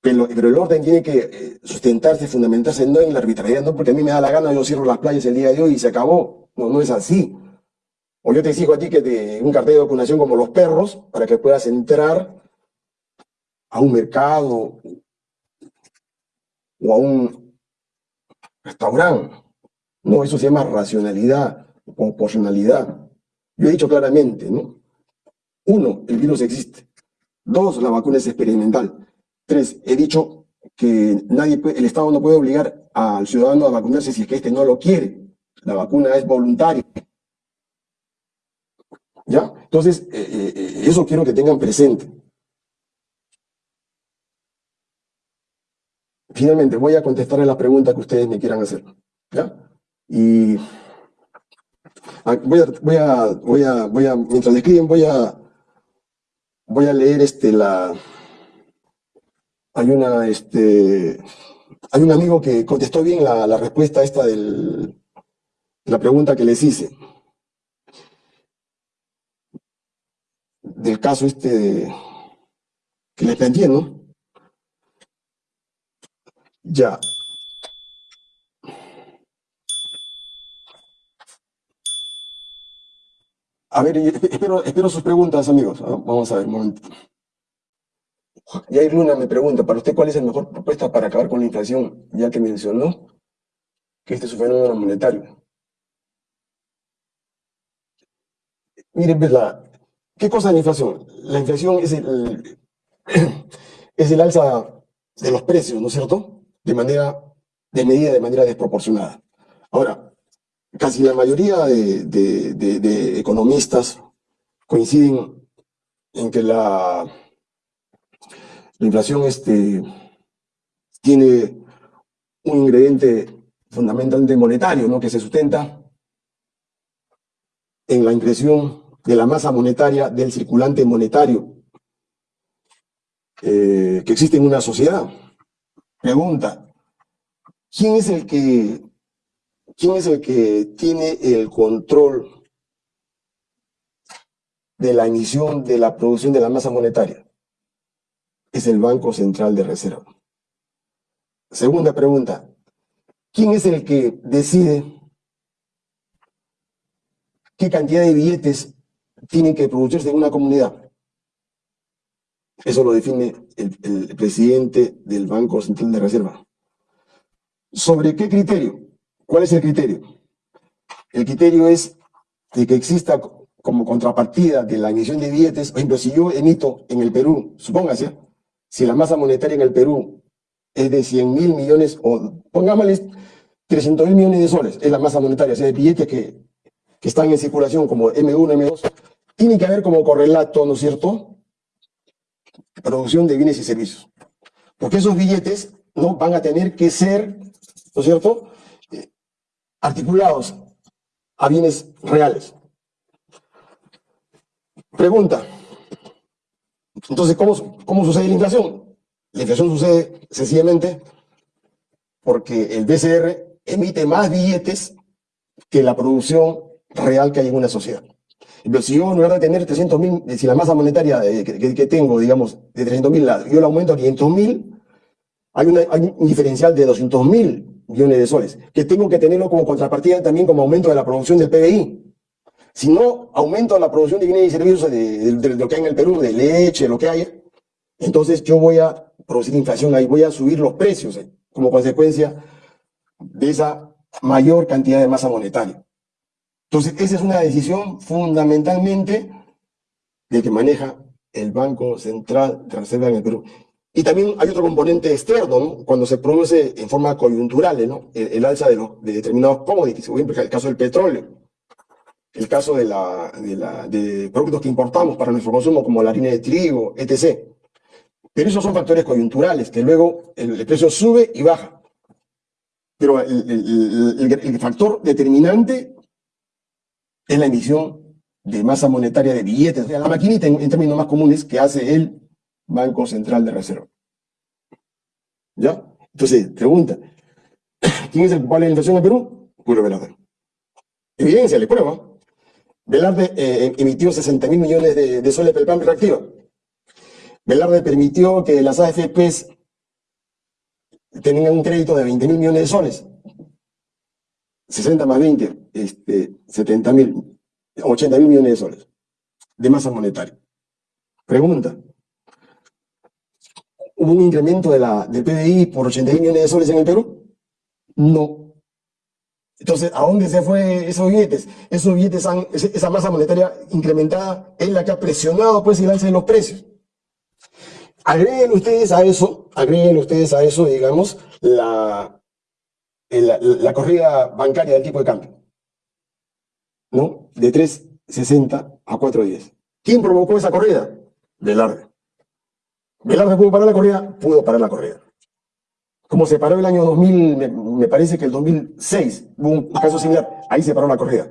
pero, pero el orden tiene que eh, sustentarse, fundamentarse no en la arbitrariedad, no porque a mí me da la gana, yo cierro las playas el día de hoy y se acabó. No, no es así. O yo te exijo a ti que te un cartel de vacunación como los perros para que puedas entrar a un mercado o a un restaurante. No, eso se llama racionalidad, proporcionalidad. Yo he dicho claramente, ¿no? Uno, el virus existe. Dos, la vacuna es experimental. Tres, he dicho que nadie el Estado no puede obligar al ciudadano a vacunarse si es que éste no lo quiere. La vacuna es voluntaria. ¿Ya? Entonces, eh, eh, eso quiero que tengan presente. Finalmente voy a contestarle la pregunta que ustedes me quieran hacer. ¿Ya? Y ah, voy a, voy a, voy a, voy a, mientras escriben, voy a, voy a leer este, la, hay una, este, hay un amigo que contestó bien la, respuesta esta del, la pregunta que les hice. Del caso este que les planteé, ¿no? Ya. A ver, espero, sus preguntas, amigos. Vamos a ver, un momento. Yair Luna me pregunta, ¿para usted cuál es la mejor propuesta para acabar con la inflación? Ya que mencionó que este es un fenómeno monetario. Miren, pues, ¿qué cosa es la inflación? La inflación es el, es el alza de los precios, ¿no es cierto? De manera, de medida de manera desproporcionada. Ahora, casi la mayoría de, economistas coinciden en que la la inflación este, tiene un ingrediente fundamentalmente monetario, ¿no? que se sustenta en la impresión de la masa monetaria del circulante monetario eh, que existe en una sociedad. Pregunta, ¿quién es el que, quién es el que tiene el control de la emisión de la producción de la masa monetaria? es el Banco Central de Reserva. Segunda pregunta, ¿quién es el que decide qué cantidad de billetes tienen que producirse en una comunidad? Eso lo define el, presidente del Banco Central de Reserva. ¿Sobre qué criterio? ¿Cuál es el criterio? El criterio es de que exista como contrapartida de la emisión de billetes, por ejemplo, si yo emito en el Perú, supóngase, si la masa monetaria en el Perú es de 100 mil millones, o pongámosle 300 mil millones de soles, es la masa monetaria, o sea, de billetes que, que están en circulación como M1, M2, tiene que haber como correlato, ¿no es cierto?, producción de bienes y servicios. Porque esos billetes no van a tener que ser, ¿no es cierto?, eh, articulados a bienes reales. Pregunta, entonces, ¿cómo, ¿cómo sucede la inflación? La inflación sucede sencillamente porque el BCR emite más billetes que la producción real que hay en una sociedad. Pero si yo, en lugar de tener 300 mil, si la masa monetaria que, tengo, digamos, de 300 mil, yo la aumento a 500 mil, hay, hay, un diferencial de 200 mil millones de soles, que tengo que tenerlo como contrapartida también como aumento de la producción del PBI. Si no aumento la producción de bienes y servicios de, lo que hay en el Perú, de leche, lo que haya, entonces yo voy a producir inflación ahí, voy a subir los precios eh, como consecuencia de esa mayor cantidad de masa monetaria. Entonces, esa es una decisión fundamentalmente de que maneja el Banco Central de Reserva en el Perú. Y también hay otro componente externo, ¿no? cuando se produce en forma coyuntural ¿no? el, alza de, los, de determinados commodities, por ejemplo, el caso del petróleo el caso de, la, de, productos que importamos para nuestro consumo, como la harina de trigo, etc. Pero esos son factores coyunturales, que luego el, precio sube y baja. Pero el, factor determinante es la emisión de masa monetaria de billetes, o sea, la maquinita en, términos más comunes que hace el Banco Central de Reserva. ¿Ya? Entonces, pregunta, ¿quién es el culpable de la inflación en Perú? Julio Velarde. Evidencia, le prueba. Velarde eh, emitió 60 mil millones de, soles para el plan reactiva. Velarde permitió que las AFPs tengan un crédito de 20 mil millones de soles. 60 más 20, este, 70 mil, 80 mil millones de soles de masa monetaria. Pregunta. ¿Hubo un incremento de la, del PBI por 80 mil millones de soles en el Perú? No. Entonces, ¿a dónde se fue esos billetes? Esos billetes, han, esa masa monetaria incrementada es la que ha presionado pues el alza de los precios. Agreguen ustedes a eso, agreguen ustedes a eso, digamos, la, la, corrida bancaria del tipo de cambio. ¿No? De 3.60 a 4.10. ¿Quién provocó esa corrida? Velarde. ¿Velarde pudo parar la corrida? Pudo parar la corrida. Como se paró el año 2000, me, me parece que el 2006 hubo un caso similar, ahí se paró la corrida.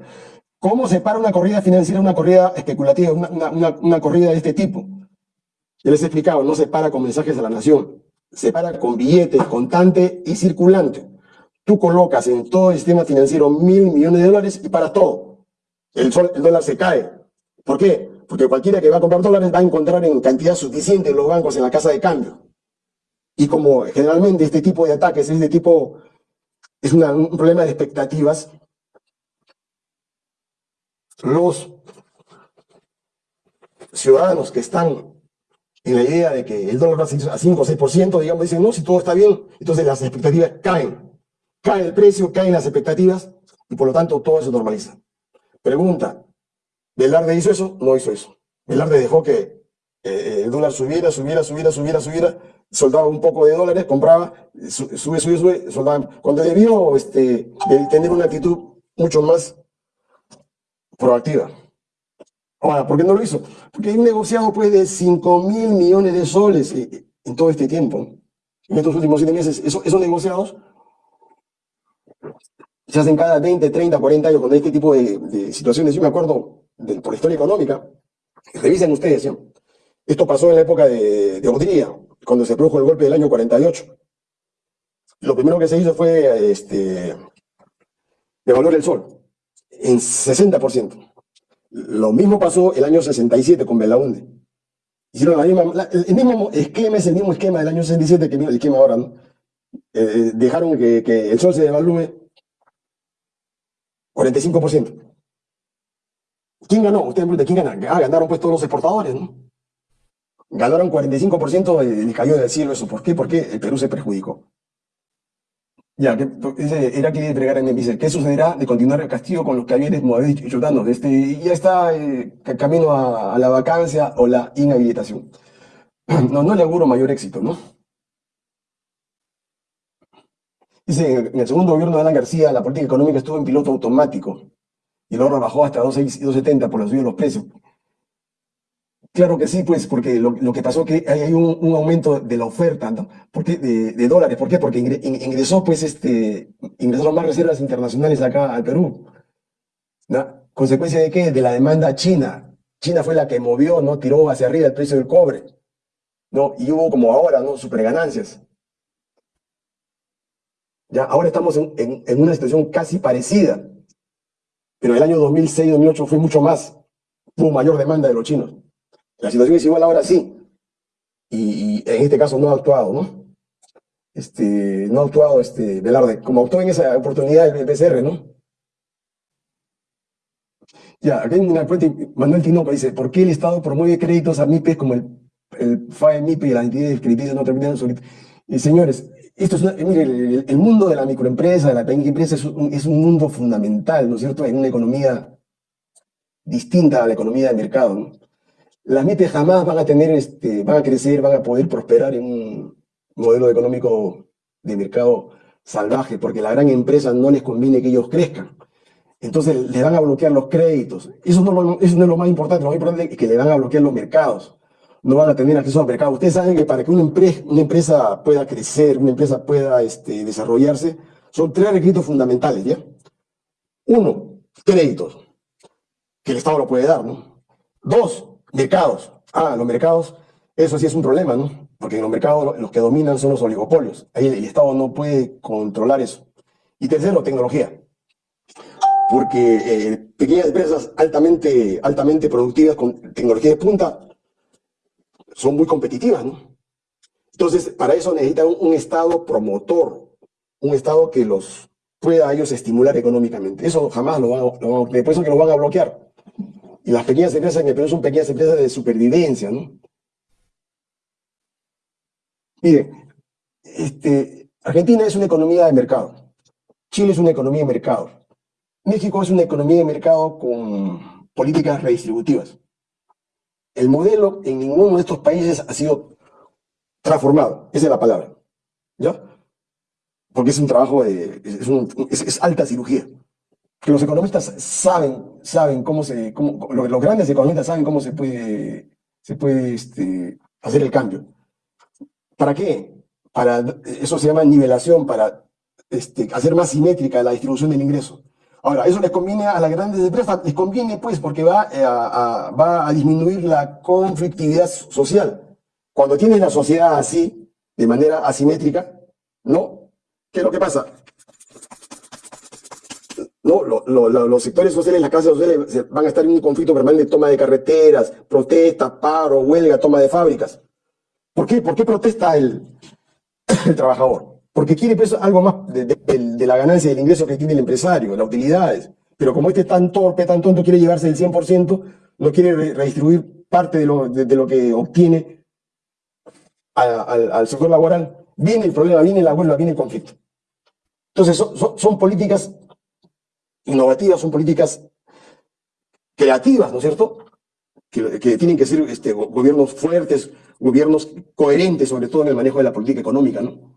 ¿Cómo se para una corrida financiera, una corrida especulativa, una, una, una, corrida de este tipo? Ya les he explicado, no se para con mensajes a la nación, se para con billetes, contante y circulante. Tú colocas en todo el sistema financiero mil millones de dólares y para todo. El, sol, el dólar se cae. ¿Por qué? Porque cualquiera que va a comprar dólares va a encontrar en cantidad suficiente en los bancos, en la casa de cambio. Y como generalmente este tipo de ataques es de tipo, es un problema de expectativas, los ciudadanos que están en la idea de que el dólar va a 5 o 6%, digamos, dicen, no, si todo está bien, entonces las expectativas caen. Cae el precio, caen las expectativas, y por lo tanto todo se normaliza. Pregunta, ¿Velarde hizo eso? No hizo eso. Velarde dejó que eh, el dólar subiera, subiera, subiera, subiera, subiera, soldaba un poco de dólares, compraba, sube, sube, sube, soldaba. Cuando debió este, tener una actitud mucho más proactiva. Ahora, ¿por qué no lo hizo? Porque hay un negociado pues, de 5 mil millones de soles eh, en todo este tiempo. En estos últimos siete meses, esos negociados se hacen cada 20, 30, 40 años con este tipo de, de situaciones. Yo me acuerdo de, por historia económica, revisen ustedes, esto pasó en la época de, de cuando se produjo el golpe del año 48. Lo primero que se hizo fue este, devaluar el sol en 60%. Lo mismo pasó el año 67 con Belaunde. Hicieron la misma, el mismo esquema es el mismo esquema del año 67 que el esquema ahora, ¿no? Eh, eh, dejaron que, que, el sol se devalúe 45%. ¿Quién ganó? Ustedes me ¿quién ganaron? Ah, ganaron pues todos los exportadores, ¿no? Ganaron 45% y cayó del cielo eso. ¿Por qué? Porque el Perú se perjudicó. Ya, que, era que entregar en dice, ¿qué sucederá de continuar el castigo con los y chutando? Este, ya está eh, camino a, a, la vacancia o la inhabilitación. No, no le auguro mayor éxito, ¿no? Dice, en el segundo gobierno de Alan García, la política económica estuvo en piloto automático y el oro bajó hasta 2.6 y 2.70 por la subida de los precios. Claro que sí, pues, porque lo, que pasó es que hay un, aumento de la oferta ¿no? porque, de, dólares. ¿Por qué? Porque ingresó, pues, este, ingresaron más reservas internacionales acá al Perú. ¿no? ¿Consecuencia de qué? De la demanda china. China fue la que movió, ¿no? Tiró hacia arriba el precio del cobre. ¿no? Y hubo como ahora, ¿no? Super ganancias. Ya, ahora estamos en, en, una situación casi parecida. Pero el año 2006-2008 fue mucho más. Hubo mayor demanda de los chinos. La situación es igual ahora sí. Y, en este caso no ha actuado, ¿no? Este, no ha actuado este, Velarde, como actuó en esa oportunidad el PCR, ¿no? Ya, aquí hay una fuente, Manuel Tinoco dice, ¿por qué el Estado promueve créditos a MIPES como el, el FAE-MIPE y las entidades crediticias no terminan su... Y señores, esto es mire, el, mundo de la microempresa, de la pequeña empresa, es un, mundo fundamental, ¿no es cierto?, en una economía distinta a la economía de mercado. Las MIPES jamás van a tener, este, van a crecer, van a poder prosperar en un modelo económico de mercado salvaje, porque la gran empresa no les conviene que ellos crezcan. Entonces le van a bloquear los créditos. Eso no, lo, eso no es lo más importante, lo más importante es que le van a bloquear los mercados no van a tener acceso al mercado. Ustedes saben que para que una, empresa, pueda crecer, una empresa pueda este, desarrollarse, son tres requisitos fundamentales, ¿ya? Uno, créditos, que el Estado lo puede dar, ¿no? Dos, mercados. Ah, los mercados, eso sí es un problema, ¿no? Porque en los mercados los que dominan son los oligopolios. Ahí el Estado no puede controlar eso. Y tercero, tecnología. Porque eh, pequeñas empresas altamente, altamente productivas con tecnología de punta son muy competitivas, ¿no? Entonces, para eso necesitan un, Estado promotor, un Estado que los pueda a ellos estimular económicamente. Eso jamás lo van, a, lo a, eso que lo van a bloquear. Y las pequeñas empresas en el Perú son pequeñas empresas de supervivencia, ¿no? Mire, este, Argentina es una economía de mercado. Chile es una economía de mercado. México es una economía de mercado con políticas redistributivas el modelo en ninguno de estos países ha sido transformado. Esa es la palabra. ¿Ya? Porque es un trabajo de. es, alta cirugía. Que los economistas saben, saben cómo se. Cómo, los grandes economistas saben cómo se puede, se puede este, hacer el cambio. ¿Para qué? para, eso se llama nivelación, para este, hacer más simétrica la distribución del ingreso. Ahora, eso les conviene a las grandes empresas, les conviene pues porque va eh, a, disminuir la conflictividad social. Cuando tienes la sociedad así, de manera asimétrica, ¿no? ¿Qué es lo que pasa? No, los sectores sociales, las casas sociales van a estar en un conflicto permanente, toma de carreteras, protestas, paro, huelga, toma de fábricas. ¿Por qué? ¿Por qué protesta el trabajador? Porque quiere algo más de, la ganancia del ingreso que tiene el empresario, las utilidades. Pero como este es tan torpe, tan tonto, quiere llevarse el 100%, no quiere redistribuir parte de lo, que obtiene al, sector laboral, viene el problema, viene la huelga, viene el conflicto. Entonces son, políticas innovativas, son políticas creativas, ¿no es cierto? Que, que tienen que ser este, gobiernos fuertes, gobiernos coherentes, sobre todo en el manejo de la política económica, ¿no?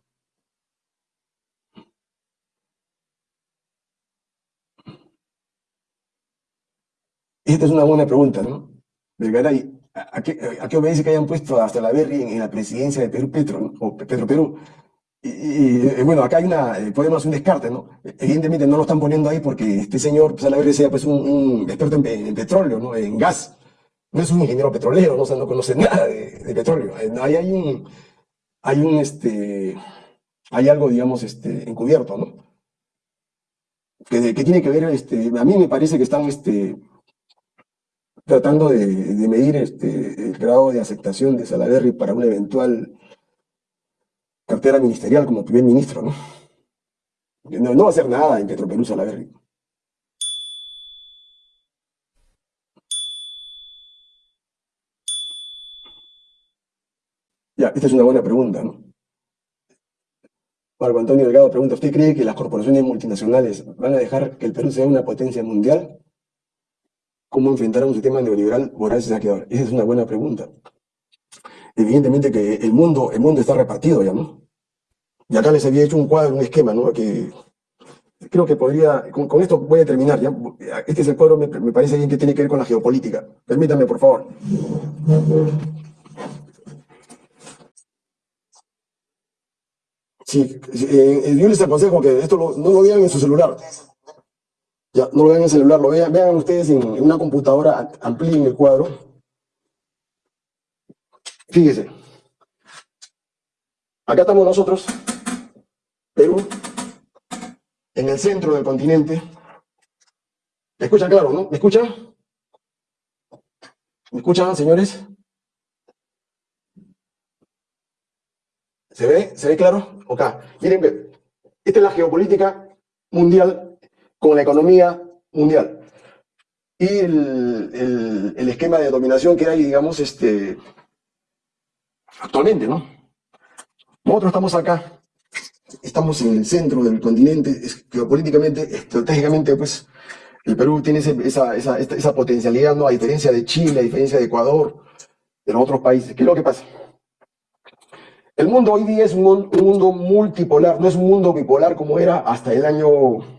Esta es una buena pregunta, ¿no? Vergaray, ¿a a qué obedece que hayan puesto hasta la Berry en, la presidencia de Perú Petro, o Petro Perú? Y, eh, bueno, acá hay una, eh, podemos hacer un descarte, ¿no? Evidentemente no lo están poniendo ahí porque este señor, pues a sea pues un, experto en, petróleo, ¿no? En gas. No es un ingeniero petrolero, ¿no? no conoce nada de, petróleo. Eh, ahí hay un, hay un, este, hay algo, digamos, este, encubierto, ¿no? Que, que tiene que ver, este, a mí me parece que están, este, tratando de, medir este, el grado de aceptación de Salaverry para una eventual cartera ministerial como primer ministro, ¿no? No, va a hacer nada en Petroperú Salaverry. Ya, esta es una buena pregunta, ¿no? Marco Antonio Delgado pregunta, ¿usted cree que las corporaciones multinacionales van a dejar que el Perú sea una potencia mundial? Cómo enfrentar a un sistema neoliberal voraz y saqueador? Esa es una buena pregunta. Evidentemente que el mundo, el mundo está repartido ya, ¿no? Y acá les había hecho un cuadro, un esquema, ¿no? Que creo que podría, con, esto voy a terminar, ¿ya? Este es el cuadro, me, me parece bien que tiene que ver con la geopolítica. Permítanme, por favor. Sí, eh, yo les aconsejo que esto no lo vean en su celular. Ya, no lo vean en el celular, lo vean, vean ustedes en, una computadora, amplíen el cuadro. Fíjese. Acá estamos nosotros, Perú, en el centro del continente. ¿Me escuchan claro, no? ¿Me escuchan? ¿Me escuchan, señores? ¿Se ve? ¿Se ve claro? Ok. Miren, esta es la geopolítica mundial con la economía mundial. Y el, esquema de dominación que hay, digamos, este, actualmente, ¿no? Nosotros estamos acá, estamos en el centro del continente, geopolíticamente, estratégicamente, pues, el Perú tiene esa, potencialidad, ¿no? A diferencia de Chile, a diferencia de Ecuador, de los otros países. ¿Qué es lo que pasa? El mundo hoy día es un, un mundo multipolar, no es un mundo bipolar como era hasta el año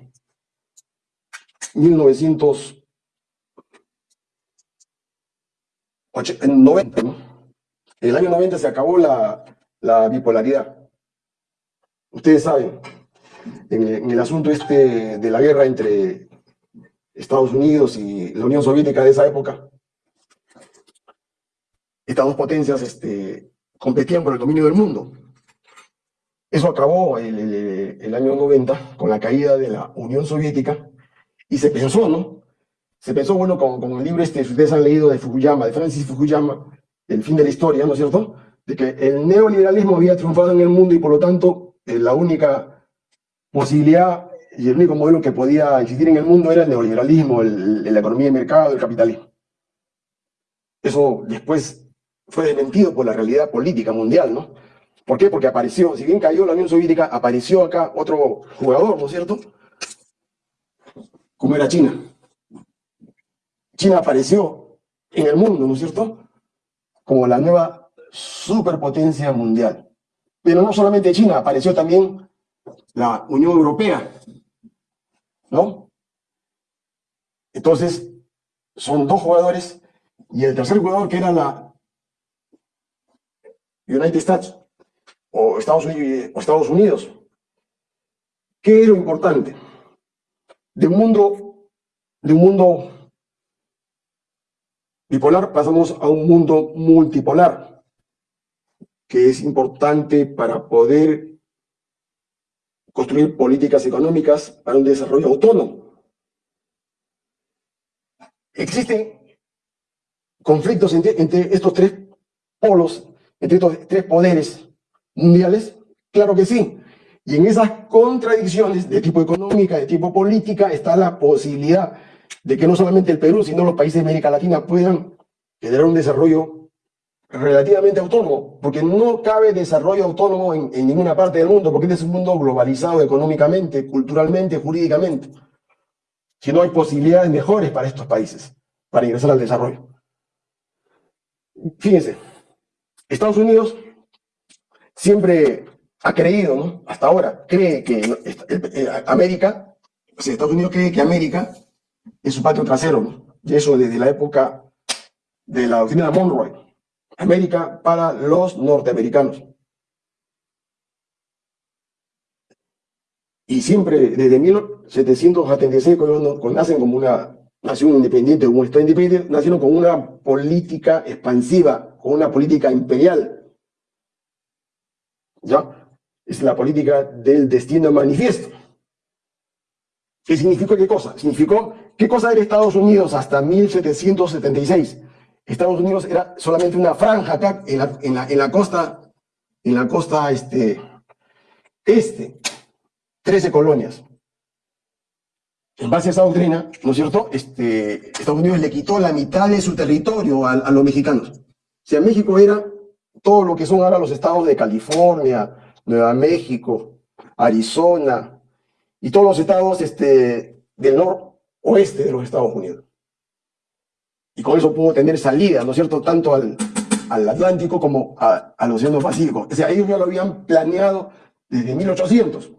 1990, ¿no? El año 90 se acabó la, bipolaridad. Ustedes saben, en, el asunto este de la guerra entre Estados Unidos y la Unión Soviética de esa época, estas dos potencias este, competían por el dominio del mundo. Eso acabó el, año 90 con la caída de la Unión Soviética y se pensó, ¿no? Se pensó, bueno, con, con el libro este, ustedes han leído de Fukuyama, de Francis Fukuyama, El fin de la historia, ¿no es cierto? De que el neoliberalismo había triunfado en el mundo y por lo tanto eh, la única posibilidad y el único modelo que podía existir en el mundo era el neoliberalismo, la economía de mercado, el capitalismo. Eso después fue desmentido por la realidad política mundial, ¿no? ¿Por qué? Porque apareció, si bien cayó la Unión Soviética, apareció acá otro jugador, ¿no es cierto? Como era China. China apareció en el mundo, ¿no es cierto? Como la nueva superpotencia mundial. Pero no solamente China, apareció también la Unión Europea, ¿no? Entonces, son dos jugadores y el tercer jugador que era la United States, o Estados Unidos, o Estados Unidos. ¿Qué lo importante? De un mundo, bipolar pasamos a un mundo multipolar, que es importante para poder construir políticas económicas para un desarrollo autónomo. Existen conflictos entre estos tres polos, entre estos tres poderes mundiales, claro que sí. Y en esas contradicciones de tipo económica, de tipo política, está la posibilidad de que no solamente el Perú, sino los países de América Latina puedan generar un desarrollo relativamente autónomo, porque no cabe desarrollo autónomo en, ninguna parte del mundo, porque este es un mundo globalizado económicamente, culturalmente, jurídicamente. Si no hay posibilidades mejores para estos países, para ingresar al desarrollo. Fíjense, Estados Unidos siempre ha creído, ¿no? Hasta ahora, cree que eh, América, o sea, Estados Unidos cree que América es su patio trasero, ¿no? Y eso desde la época de la doctrina de Monroe. América para los norteamericanos. Y siempre, desde 1776, cuando, nacen como una nación independiente, como un Estado independiente, nacieron con una política expansiva, con una política imperial. ¿Ya? Es la política del destino manifiesto. ¿Qué significó qué cosa? Significó qué cosa era Estados Unidos hasta 1776. Estados Unidos era solamente una franja acá en la, costa, en la costa este, este, 13 colonias. En base a esa doctrina, ¿no es cierto? Este, Estados Unidos le quitó la mitad de su territorio a, a los mexicanos. O sea, México era todo lo que son ahora los estados de California, Nueva México, Arizona y todos los estados este, del noroeste de los Estados Unidos. Y con eso pudo tener salida, ¿no es cierto?, tanto al, Atlántico como al Océano Pacífico. O sea, ellos ya lo habían planeado desde 1800.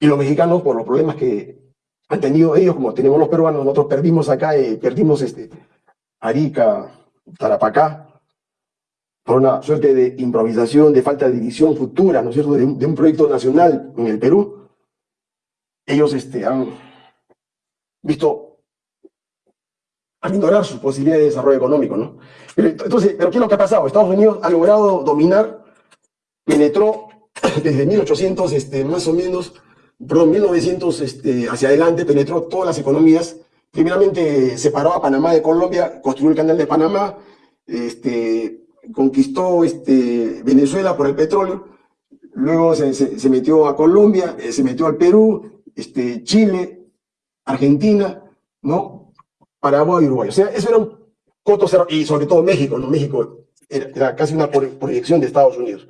Y los mexicanos, por los problemas que han tenido ellos, como tenemos los peruanos, nosotros perdimos acá, eh, perdimos este, Arica, Tarapacá, por una suerte de improvisación, de falta de división futura, ¿no es cierto?, de un, proyecto nacional en el Perú, ellos este, han visto aminorar su posibilidad de desarrollo económico, ¿no? Entonces, ¿pero qué es lo que ha pasado? Estados Unidos ha logrado dominar, penetró desde 1800, este, más o menos, perdón, 1900 este, hacia adelante, penetró todas las economías, primeramente separó a Panamá de Colombia, construyó el canal de Panamá, este, conquistó este, Venezuela por el petróleo, luego se, metió a Colombia, eh, se metió al Perú, este, Chile, Argentina, ¿no? Paraguay y Uruguay. O sea, eso era un coto cerrado, y sobre todo México, ¿no? México era, casi una proyección de Estados Unidos.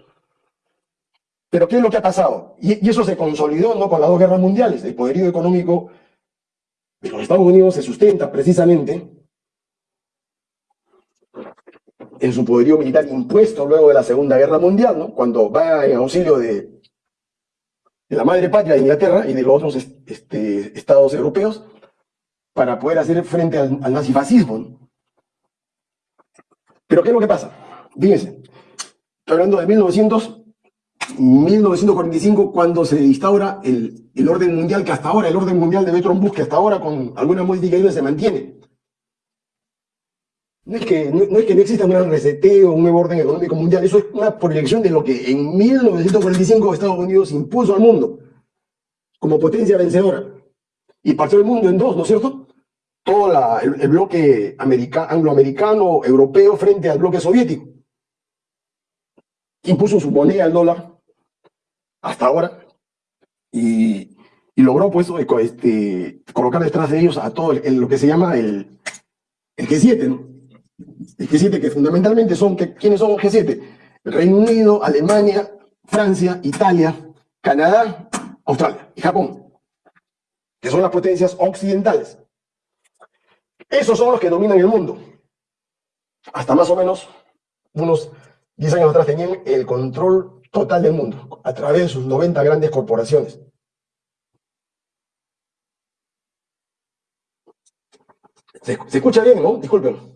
Pero ¿qué es lo que ha pasado? Y, eso se consolidó ¿no? con las dos guerras mundiales. El poderío económico de los Estados Unidos se sustenta precisamente en su poderío militar impuesto luego de la Segunda Guerra Mundial, ¿no? cuando va en auxilio de, la madre patria de Inglaterra y de los otros este, estados europeos para poder hacer frente al, nazifascismo. Pero ¿qué es lo que pasa? Fíjense, estoy hablando de 1900, 1945, cuando se instaura el, el, orden mundial que hasta ahora, el orden mundial de Bertrand Bush, que hasta ahora con algunas modificaciones se mantiene. No es, que, no, es que no exista un gran reseteo, un nuevo orden económico mundial, eso es una proyección de lo que en 1945 Estados Unidos impuso al mundo como potencia vencedora. Y partió el mundo en dos, ¿no es cierto? Todo el, bloque angloamericano, europeo, frente al bloque soviético. Impuso su moneda, el dólar, hasta ahora, y, logró pues este, colocar detrás de ellos a todo lo que se llama el, el G7, ¿no? El G7, que fundamentalmente son, ¿quiénes son el G7? Reino Unido, Alemania, Francia, Italia, Canadá, Australia y Japón, que son las potencias occidentales. Esos son los que dominan el mundo. Hasta más o menos unos 10 años atrás tenían el control total del mundo a través de sus 90 grandes corporaciones. Se escucha bien, ¿no? Disculpen.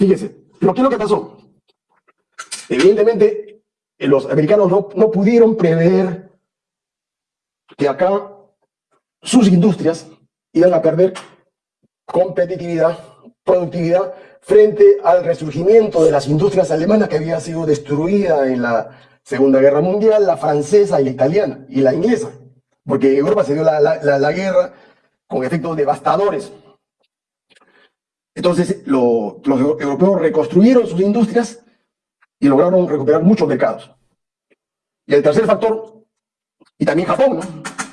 Fíjese, pero ¿qué es lo que pasó? Evidentemente, eh, los americanos no, no pudieron prever que acá sus industrias iban a perder competitividad, productividad, frente al resurgimiento de las industrias alemanas que había sido destruida en la Segunda Guerra Mundial, la francesa y la italiana, y la inglesa, porque Europa se dio la, la, guerra con efectos devastadores. Entonces los europeos reconstruyeron sus industrias y lograron recuperar muchos mercados. Y el tercer factor, y también Japón, ¿no?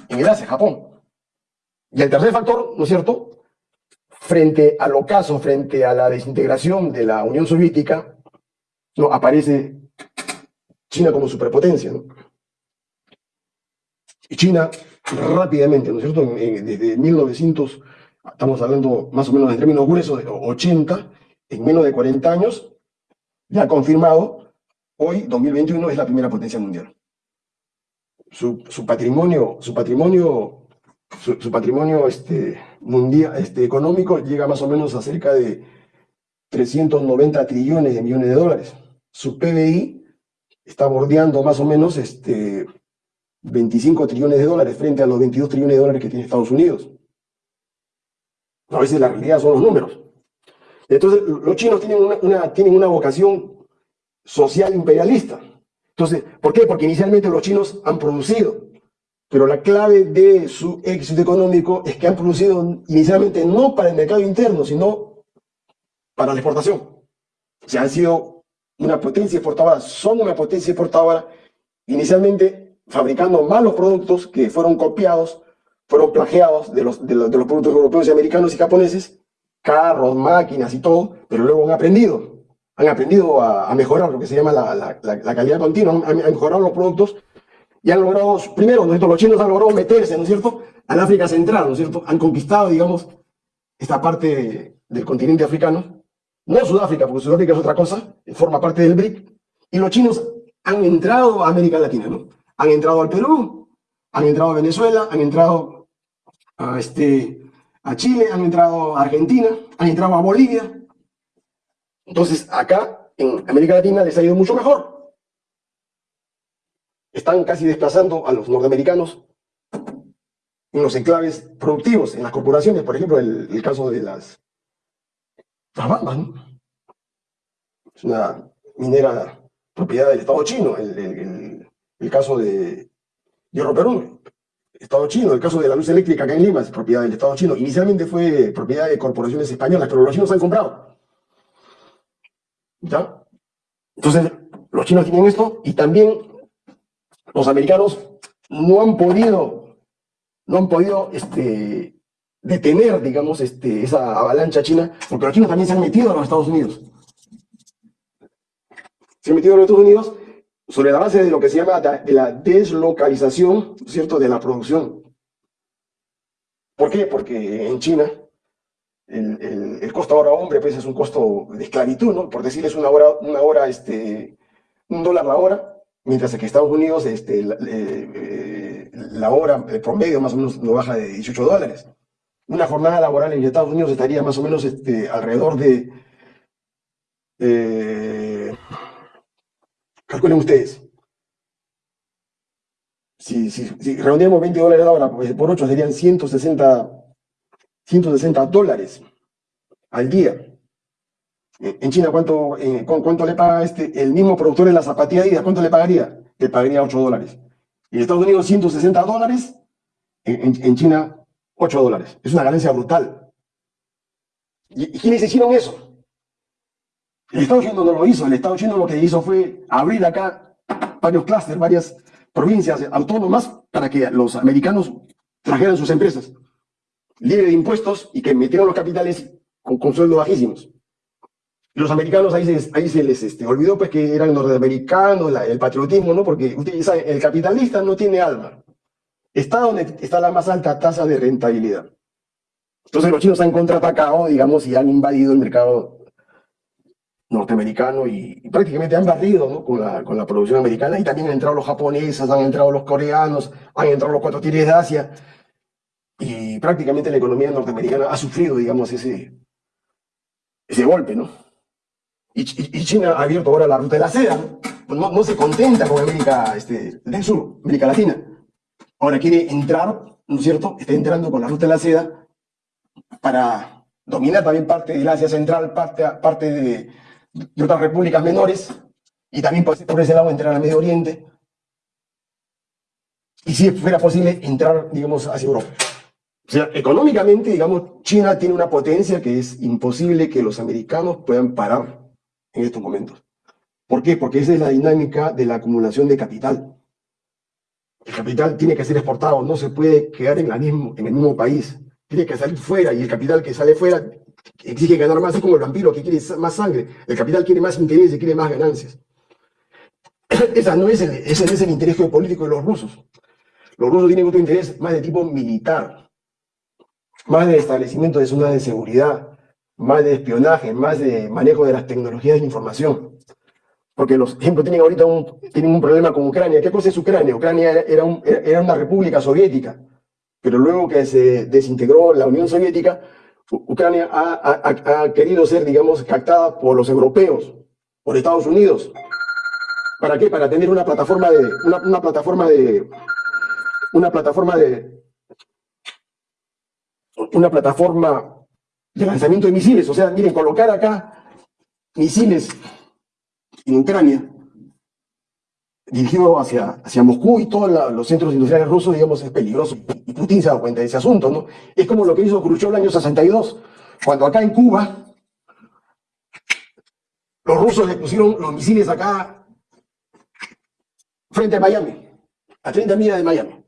En el Asia, Japón. Y el tercer factor, ¿no es cierto? Frente al ocaso, frente a la desintegración de la Unión Soviética, ¿no? aparece China como superpotencia. ¿no? Y China rápidamente, ¿no es cierto? desde 1900, estamos hablando más o menos en términos gruesos de 80, en menos de 40 años, ya confirmado, hoy, 2021, es la primera potencia mundial. Su, su patrimonio, su patrimonio, su, patrimonio este, mundial, este, económico llega más o menos a cerca de 390 trillones de millones de dólares. Su PBI está bordeando más o menos este, 25 trillones de dólares frente a los 22 trillones de dólares que tiene Estados Unidos. A veces la realidad son los números. Entonces, los chinos tienen una, tienen una vocación social imperialista. Entonces, ¿por qué? Porque inicialmente los chinos han producido, pero la clave de su éxito económico es que han producido inicialmente no para el mercado interno, sino para la exportación. O sea, han sido una potencia exportadora, son una potencia exportadora, inicialmente fabricando malos productos que fueron copiados, fueron plagiados de los, productos europeos y americanos y japoneses, carros, máquinas y todo, pero luego han aprendido, han aprendido a, mejorar lo que se llama la, calidad continua, han, mejorado los productos y han logrado, primero, los chinos han logrado meterse, ¿no es cierto?, al África Central, ¿no es cierto?, han conquistado, digamos, esta parte del continente africano, no Sudáfrica, porque Sudáfrica es otra cosa, forma parte del BRIC, y los chinos han entrado a América Latina, ¿no? Han entrado al Perú, han entrado a Venezuela, han entrado a, este, a Chile, han entrado a Argentina, han entrado a Bolivia. Entonces, acá, en América Latina, les ha ido mucho mejor. Están casi desplazando a los norteamericanos en los enclaves productivos, en las corporaciones, por ejemplo, el, el caso de las, las Es una minera propiedad del Estado chino, el, el caso de Hierro Perú, Estado chino. El caso de la luz eléctrica acá en Lima es propiedad del Estado chino. Inicialmente fue propiedad de corporaciones españolas, pero los chinos han comprado. ¿Ya? Entonces, los chinos tienen esto y también los americanos no han podido, no han podido este, detener, digamos, este, esa avalancha china, porque los chinos también se han metido a los Estados Unidos. Se han metido a los Estados Unidos sobre la base de lo que se llama de la deslocalización, ¿cierto?, de la producción. ¿Por qué? Porque en China el, el, costo ahora hombre pues es un costo de esclavitud, ¿no? Por decirles una hora, una hora este, un dólar la hora, mientras que en Estados Unidos este, la, eh, la hora el promedio más o menos no baja de 18 dólares. Una jornada laboral en Estados Unidos estaría más o menos este, alrededor de eh, Calculen ustedes. Si, si, si 20 dólares la hora pues por 8 serían 160, 160 dólares al día. En China, ¿cuánto, eh, ¿cuánto le paga este, el mismo productor de la zapatilla ¿Cuánto le pagaría? Le pagaría 8 dólares. En Estados Unidos, 160 dólares. En, en, China, 8 dólares. Es una ganancia brutal. ¿Y, ¿Y quiénes hicieron eso? El Estado chino no lo hizo, el Estado chino lo que hizo fue abrir acá varios clústeres, varias provincias autónomas para que los americanos trajeran sus empresas libre de impuestos y que metieron los capitales con, con sueldos bajísimos. Los americanos ahí se, les este, olvidó pues que eran norteamericanos, el patriotismo, ¿no? Porque ustedes saben, el capitalista no tiene alma. Está donde está la más alta tasa de rentabilidad. Entonces los chinos han contraatacado, digamos, y han invadido el mercado norteamericano y, prácticamente han barrido con, la, con, la, producción americana y también han entrado los japoneses, han entrado los coreanos, han entrado los cuatro tigres de Asia y prácticamente la economía norteamericana ha sufrido, digamos, ese, ese golpe, ¿no? Y, y- y China ha abierto ahora la ruta de la seda, ¿no? Pues no, no se contenta con América este, del Sur, América Latina. Ahora quiere entrar, ¿no es cierto? Está entrando con la ruta de la seda para dominar también parte del Asia Central, parte, parte de, de otras repúblicas menores, y también por ese lado entrar al Medio Oriente. Y si fuera posible, entrar, digamos, hacia Europa. O sea, económicamente, digamos, China tiene una potencia que es imposible que los americanos puedan parar en estos momentos. ¿Por qué? Porque esa es la dinámica de la acumulación de capital. El capital tiene que ser exportado, no se puede quedar en, la mismo, en el mismo país. Tiene que salir fuera y el capital que sale fuera exige ganar más, es como el vampiro que quiere más sangre. El capital quiere más interés y quiere más ganancias. Esa no es el, ese no es el interés geopolítico de los rusos. Los rusos tienen otro interés más de tipo militar, más de establecimiento de zonas de seguridad, más de espionaje, más de manejo de las tecnologías de información. Porque los ejemplos tienen ahorita un, tienen un problema con Ucrania. ¿Qué cosa es Ucrania? Ucrania era, era un- era- una república soviética, pero luego que se desintegró la Unión Soviética, Ucrania ha, querido ser, digamos, captada por los europeos, por Estados Unidos. ¿Para qué? Para tener una plataforma de, una, una plataforma de, una plataforma de, una plataforma de lanzamiento de misiles. O sea, miren, colocar acá misiles en Ucrania, dirigido hacia, hacia Moscú y todos los centros industriales rusos, digamos, es peligroso. Y Putin se dado cuenta de ese asunto, ¿no? Es como lo que hizo Khrushchev el año 62, cuando acá en Cuba, los rusos le pusieron los misiles acá frente a Miami, a 30 millas de Miami.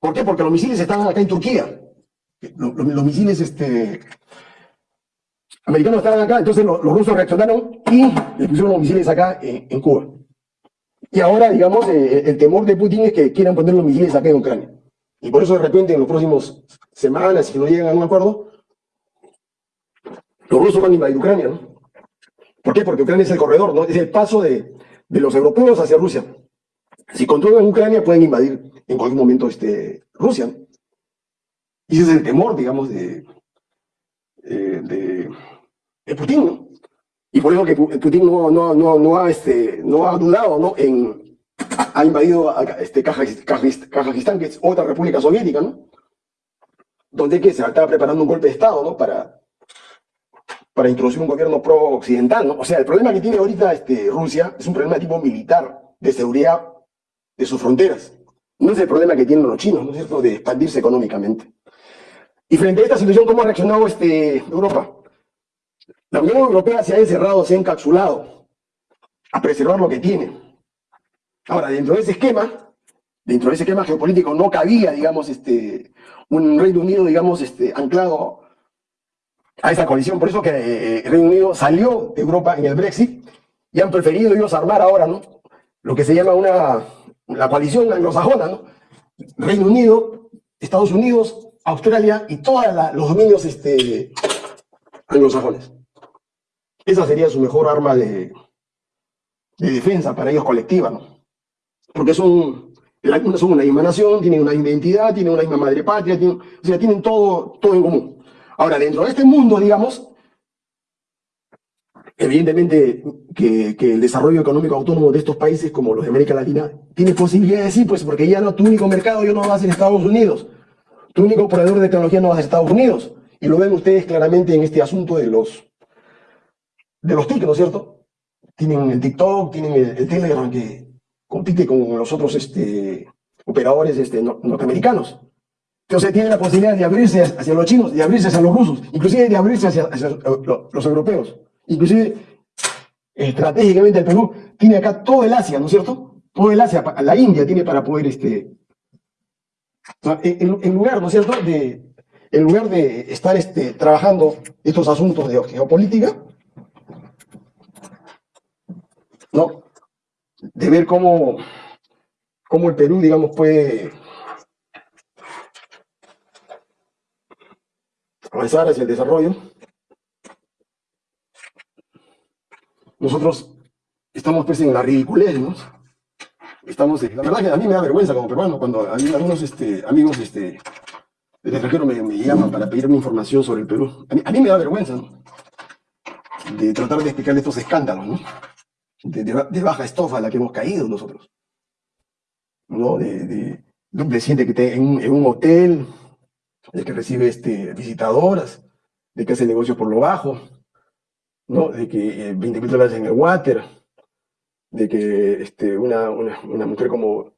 ¿Por qué? Porque los misiles estaban acá en Turquía. Los, misiles este, americanos estaban acá, entonces los, rusos reaccionaron y le pusieron los misiles acá en Cuba. Y ahora, digamos, eh, el temor de Putin es que quieran poner los misiles acá en Ucrania. Y por eso, de repente, en los próximos semanas, si no llegan a un acuerdo, los rusos van a invadir Ucrania, ¿no? ¿Por qué? Porque Ucrania es el corredor, ¿no? Es el paso de, los europeos hacia Rusia. Si controlan Ucrania, pueden invadir en cualquier momento este, Rusia. Y ese es el temor, digamos, de, eh, Putin, ¿no? Y por eso que Pu- Putin no, no, no, no, ha, este, no ha dudado, ¿no? En, ha invadido a- este, Kazajis- Kazajis- Kazajistán, que es otra república soviética, ¿no? Donde que se estaba preparando un golpe de Estado, ¿no? Para, para introducir un gobierno pro-occidental, ¿no? O sea, el problema que tiene ahorita este, Rusia es un problema tipo militar, de seguridad de sus fronteras. No es el problema que tienen los chinos, ¿no es cierto?, de expandirse económicamente. Y frente a esta situación, ¿cómo ha reaccionado este, Europa? La Unión Europea se ha encerrado, se ha encapsulado a preservar lo que tiene. Ahora, dentro de ese esquema, dentro de ese esquema geopolítico, no cabía, digamos, este, un Reino Unido, digamos, este, anclado a esa coalición. Por eso que eh, el Reino Unido salió de Europa en el Brexit y han preferido ellos armar ahora, ¿no? Lo que se llama una, la coalición anglosajona, ¿no? Reino Unido, Estados Unidos, Australia y todos los dominios este, anglosajones. Esa sería su mejor arma de, de defensa para ellos colectiva, ¿no? Porque son, son una misma nación, tienen una identidad, tienen una misma madre patria, tienen, o sea, tienen todo, todo en común. Ahora, dentro de este mundo, digamos, evidentemente que, que el desarrollo económico autónomo de estos países, como los de América Latina, tiene posibilidades, sí, pues porque ya no, tu único mercado ya no va a ser Estados Unidos, tu único proveedor de tecnología no va a ser Estados Unidos. Y lo ven ustedes claramente en este asunto de los, de los TIC, ¿no es cierto? Tienen el TikTok, tienen el, el Telegram que compite con los otros este, operadores este, no- norteamericanos. Entonces tienen la posibilidad de abrirse hacia los chinos, de abrirse hacia los rusos, inclusive de abrirse hacia, lo- los europeos. Inclusive, estratégicamente el Perú tiene acá todo el Asia, ¿no es cierto? Todo el Asia, la India tiene para poder, este, en lugar, ¿no es cierto?, de, en lugar de estar este, trabajando estos asuntos de geopolítica, ¿no? De ver cómo, cómo el Perú, digamos, puede avanzar hacia el desarrollo. Nosotros estamos pues en la ridiculez, ¿no? Estamos, la verdad que a mí me da vergüenza como peruano cuando algunos este, amigos este, del extranjero me, llaman para pedirme información sobre el Perú. A mí, me da vergüenza, de tratar de explicar estos escándalos, ¿no? De, baja estofa a la que hemos caído nosotros. ¿No? De, un presidente que está en, un hotel, de que recibe este, visitadoras, de que hace negocios por lo bajo, ¿no? De que 20 eh, mil dólares en el water, de que este, una, una, mujer como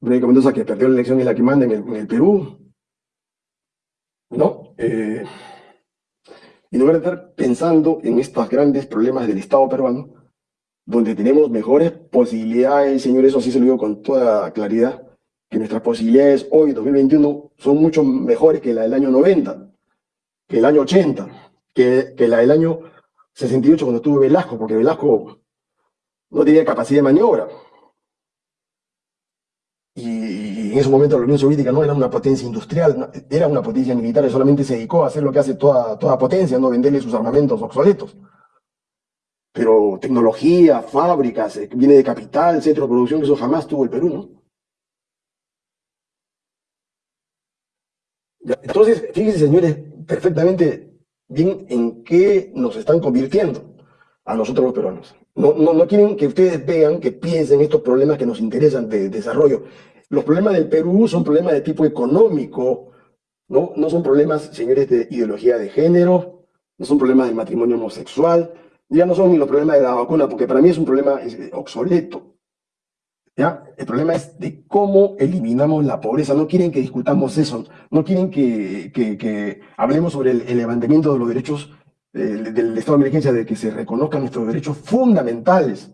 Verónica Mendoza que perdió la elección y la que manda en el, Perú, ¿no? Eh, y no voy a estar pensando en estos grandes problemas del Estado peruano, donde tenemos mejores posibilidades, señores, eso sí se lo digo con toda claridad, que nuestras posibilidades hoy, 2021, son mucho mejores que la del año 90, que el año 80, que, que la del año 68 cuando estuvo Velasco, porque Velasco no tenía capacidad de maniobra. Y, en ese momento la Unión Soviética no era una potencia industrial, era una potencia militar solamente se dedicó a hacer lo que hace toda, toda potencia, no venderle sus armamentos obsoletos. Pero tecnología, fábricas, eh, viene de capital, centro de producción, eso jamás tuvo el Perú, ¿no? entonces, fíjense, señores, perfectamente bien en qué nos están convirtiendo a nosotros los peruanos. No, no, no quieren que ustedes vean, que piensen estos problemas que nos interesan de, desarrollo. Los problemas del Perú son problemas de tipo económico, ¿no? No son problemas, señores, de ideología de género, no son problemas del matrimonio homosexual, ya no son ni los problemas de la vacuna, porque para mí es un problema obsoleto. ¿ya? El problema es de cómo eliminamos la pobreza. No quieren que discutamos eso, no quieren que, hablemos sobre el, levantamiento de los derechos del, estado de emergencia, de que se reconozcan nuestros derechos fundamentales,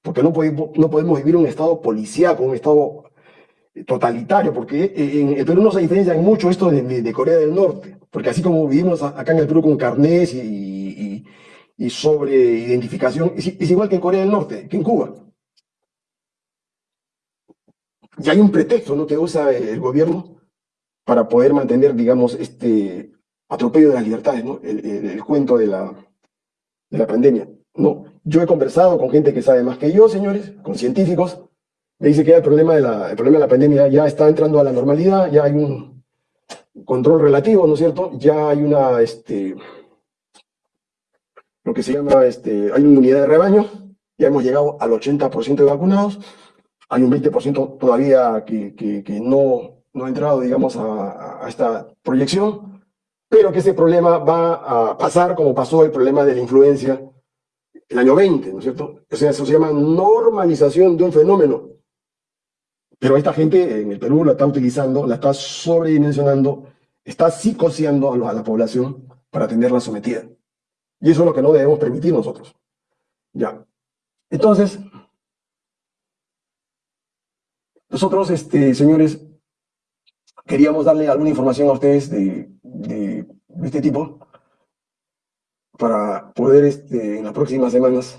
porque no podemos, no podemos vivir un estado policíaco, un estado totalitario, porque en el Perú no se diferencia mucho esto de, Corea del Norte, porque así como vivimos acá en el Perú con carnés y, y, sobre identificación, es, igual que en Corea del Norte, que en Cuba. Y hay un pretexto ¿no? que usa el gobierno para poder mantener, digamos, este, atropello de las libertades, ¿no? El, cuento de la, de la pandemia. No, yo he conversado con gente que sabe más que yo, señores, con científicos, me dice que el problema, de la, el problema de la pandemia ya está entrando a la normalidad, ya hay un control relativo, ¿no es cierto? Ya hay una, este, lo que se llama, este, hay una unidad de rebaño, ya hemos llegado al 80% de vacunados, hay un 20% todavía que, que, no, no ha entrado, digamos, a, a esta proyección, pero que ese problema va a pasar como pasó el problema de la influencia el año 20, ¿no es cierto? O sea, eso se llama normalización de un fenómeno. Pero esta gente en el Perú la está utilizando, la está sobredimensionando, está psicoseando a la población para tenerla sometida. Y eso es lo que no debemos permitir nosotros. Ya. Entonces, nosotros, este, señores, queríamos darle alguna información a ustedes de, de, este tipo para poder este, en las próximas semanas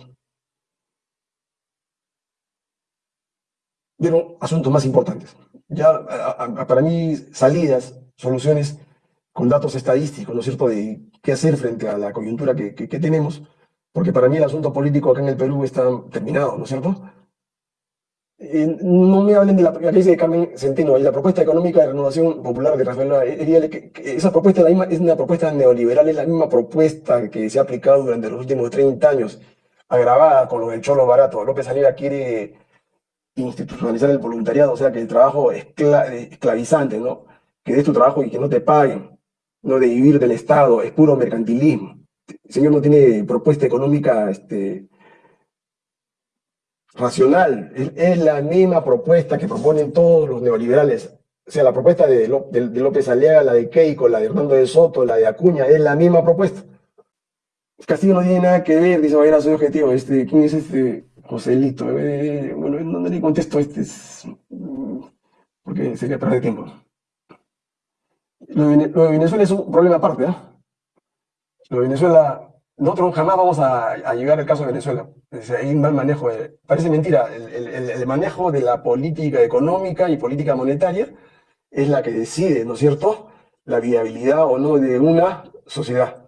ver asuntos más importantes. Ya para mí salidas, soluciones con datos estadísticos, ¿no es cierto?, de qué hacer frente a la coyuntura que, tenemos, porque para mí el asunto político acá en el Perú está terminado, ¿no es cierto? Eh, no me hablen de la, la de Carmen Centeno y la propuesta económica de renovación popular de Rafael esa propuesta es, la misma, es una propuesta neoliberal, es la misma propuesta que se ha aplicado durante los últimos 30 años, agravada con lo del cholo barato. López Aliaga quiere institucionalizar el voluntariado, o sea, que el trabajo es esclavizante, ¿no? Que des tu trabajo y que no te paguen, no de vivir del Estado, es puro mercantilismo. El señor no tiene propuesta económica este, racional. Es la misma propuesta que proponen todos los neoliberales. O sea, la propuesta de, López Aliaga, la de Keiko, la de Hernando de Soto, la de Acuña, es la misma propuesta. Castillo no tiene nada que ver, dice Valera, soy objetivo. Este, ¿Quién es este Joselito? Eh, bueno, no, le contesto, este es... porque sería perder tiempo. Lo de, Venezuela es un problema aparte, ¿eh? Lo de Venezuela nosotros jamás vamos a, llegar al caso de Venezuela. Hay un mal manejo. parece mentira. El, manejo de la política económica y política monetaria es la que decide, ¿no es cierto?, la viabilidad o no de una sociedad,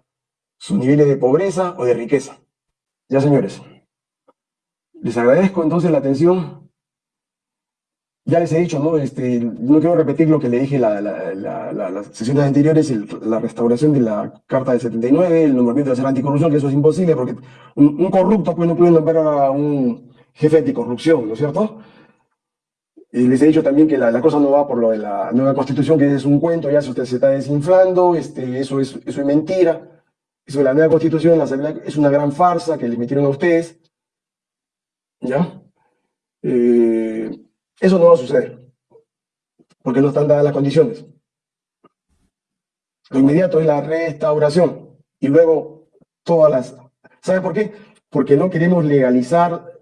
sus niveles de pobreza o de riqueza. Ya, señores. Les agradezco entonces la atención ya les he dicho, ¿no? Este, no quiero repetir lo que le dije la, la, la, las sesiones anteriores, la restauración de la Carta del 79, el nombramiento de ser anticorrupción, que eso es imposible porque un, corrupto pues, no puede nombrar a un jefe anticorrupción, ¿no es cierto? Les he dicho también que la, cosa no va por lo de la nueva constitución, que es un cuento, ya se, usted se está desinflando, este, eso, es, eso es mentira. Eso de la nueva constitución es una gran farsa que le metieron a ustedes. ¿Ya? Eh, eso no va a suceder, porque no están dadas las condiciones. Lo inmediato es la restauración y luego todas las... ¿Sabe por qué? Porque no queremos legalizar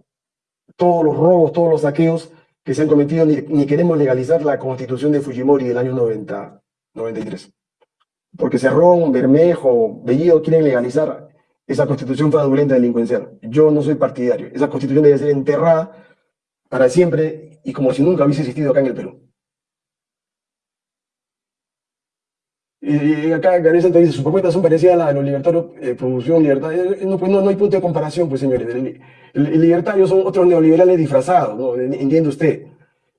todos los robos, todos los saqueos que se han cometido, ni, queremos legalizar la constitución de Fujimori del año 90, 93. Porque Cerrón, Bermejo, Bellido quieren legalizar esa constitución fraudulenta delincuencial. Yo no soy partidario. Esa constitución debe ser enterrada para siempre y como si nunca hubiese existido acá en el Perú. Y acá Gabriel Santos dice, sus propuestas son parecidas a la de los libertarios, eh, producción, libertad. Eh, no, pues no, no, hay punto de comparación, pues señores. El, el, libertario son otros neoliberales disfrazados, ¿no? Entiende usted.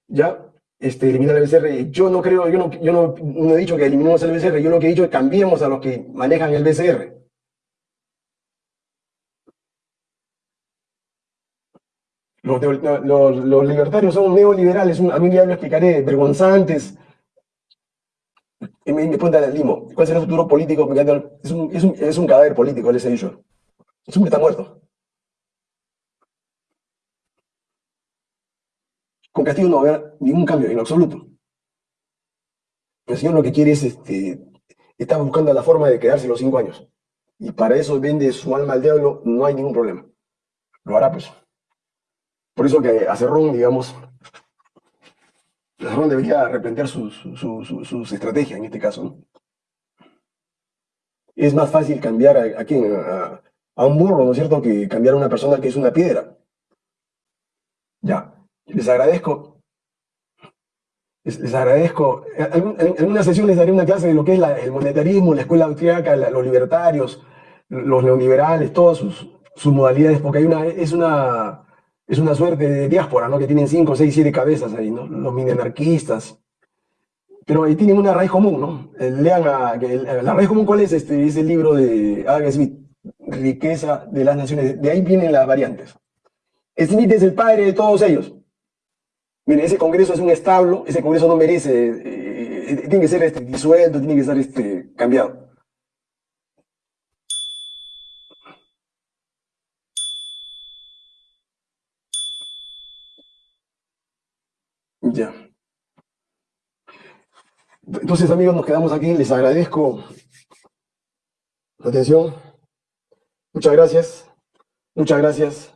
¿Ya? Este, eliminar el BCR. Yo no creo, yo no, yo no, no he dicho que eliminemos el BCR, yo lo que he dicho es que cambiemos a los que manejan el BCR. Los, libertarios son neoliberales, a mí ya lo explicaré, vergonzantes. En mi punta del limo. ¿Cuál será el futuro político? Es un cadáver político, les he dicho. Es un está muerto. Con Castillo no va a haber ningún cambio, en absoluto. El señor lo que quiere es, este, está buscando la forma de quedarse los cinco años. Y para eso vende su alma al diablo, no hay ningún problema. Lo hará, pues. Por eso que a Cerrón, digamos, Cerrón debería replantear sus, estrategias en este caso. Es más fácil cambiar a, a un burro, ¿no es cierto?, que cambiar a una persona que es una piedra. Ya, les agradezco. Les, agradezco. En, una sesión les daré una clase de lo que es el monetarismo, la escuela austriaca, los libertarios, los neoliberales, todas sus, sus modalidades, porque hay una, es una es una suerte de diáspora, ¿no? Que tienen cinco, seis, siete cabezas ahí, ¿no? Los mini anarquistas. Pero ahí tienen una raíz común, ¿no? Eh, lean a, la raíz común, ¿cuál es? Este, es el libro de Adam Smith, Riqueza de las Naciones. De ahí vienen las variantes. Smith es el padre de todos ellos. Miren, ese congreso es un establo, ese congreso no merece, eh, eh, tiene que ser este, disuelto, tiene que ser este, cambiado. Ya. Entonces, amigos, nos quedamos aquí. Les agradezco la atención. Muchas gracias. Muchas gracias.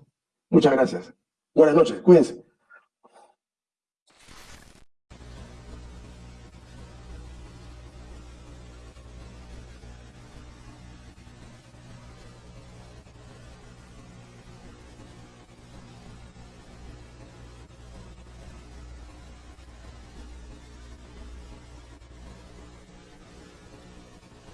Muchas gracias. Buenas noches. Cuídense.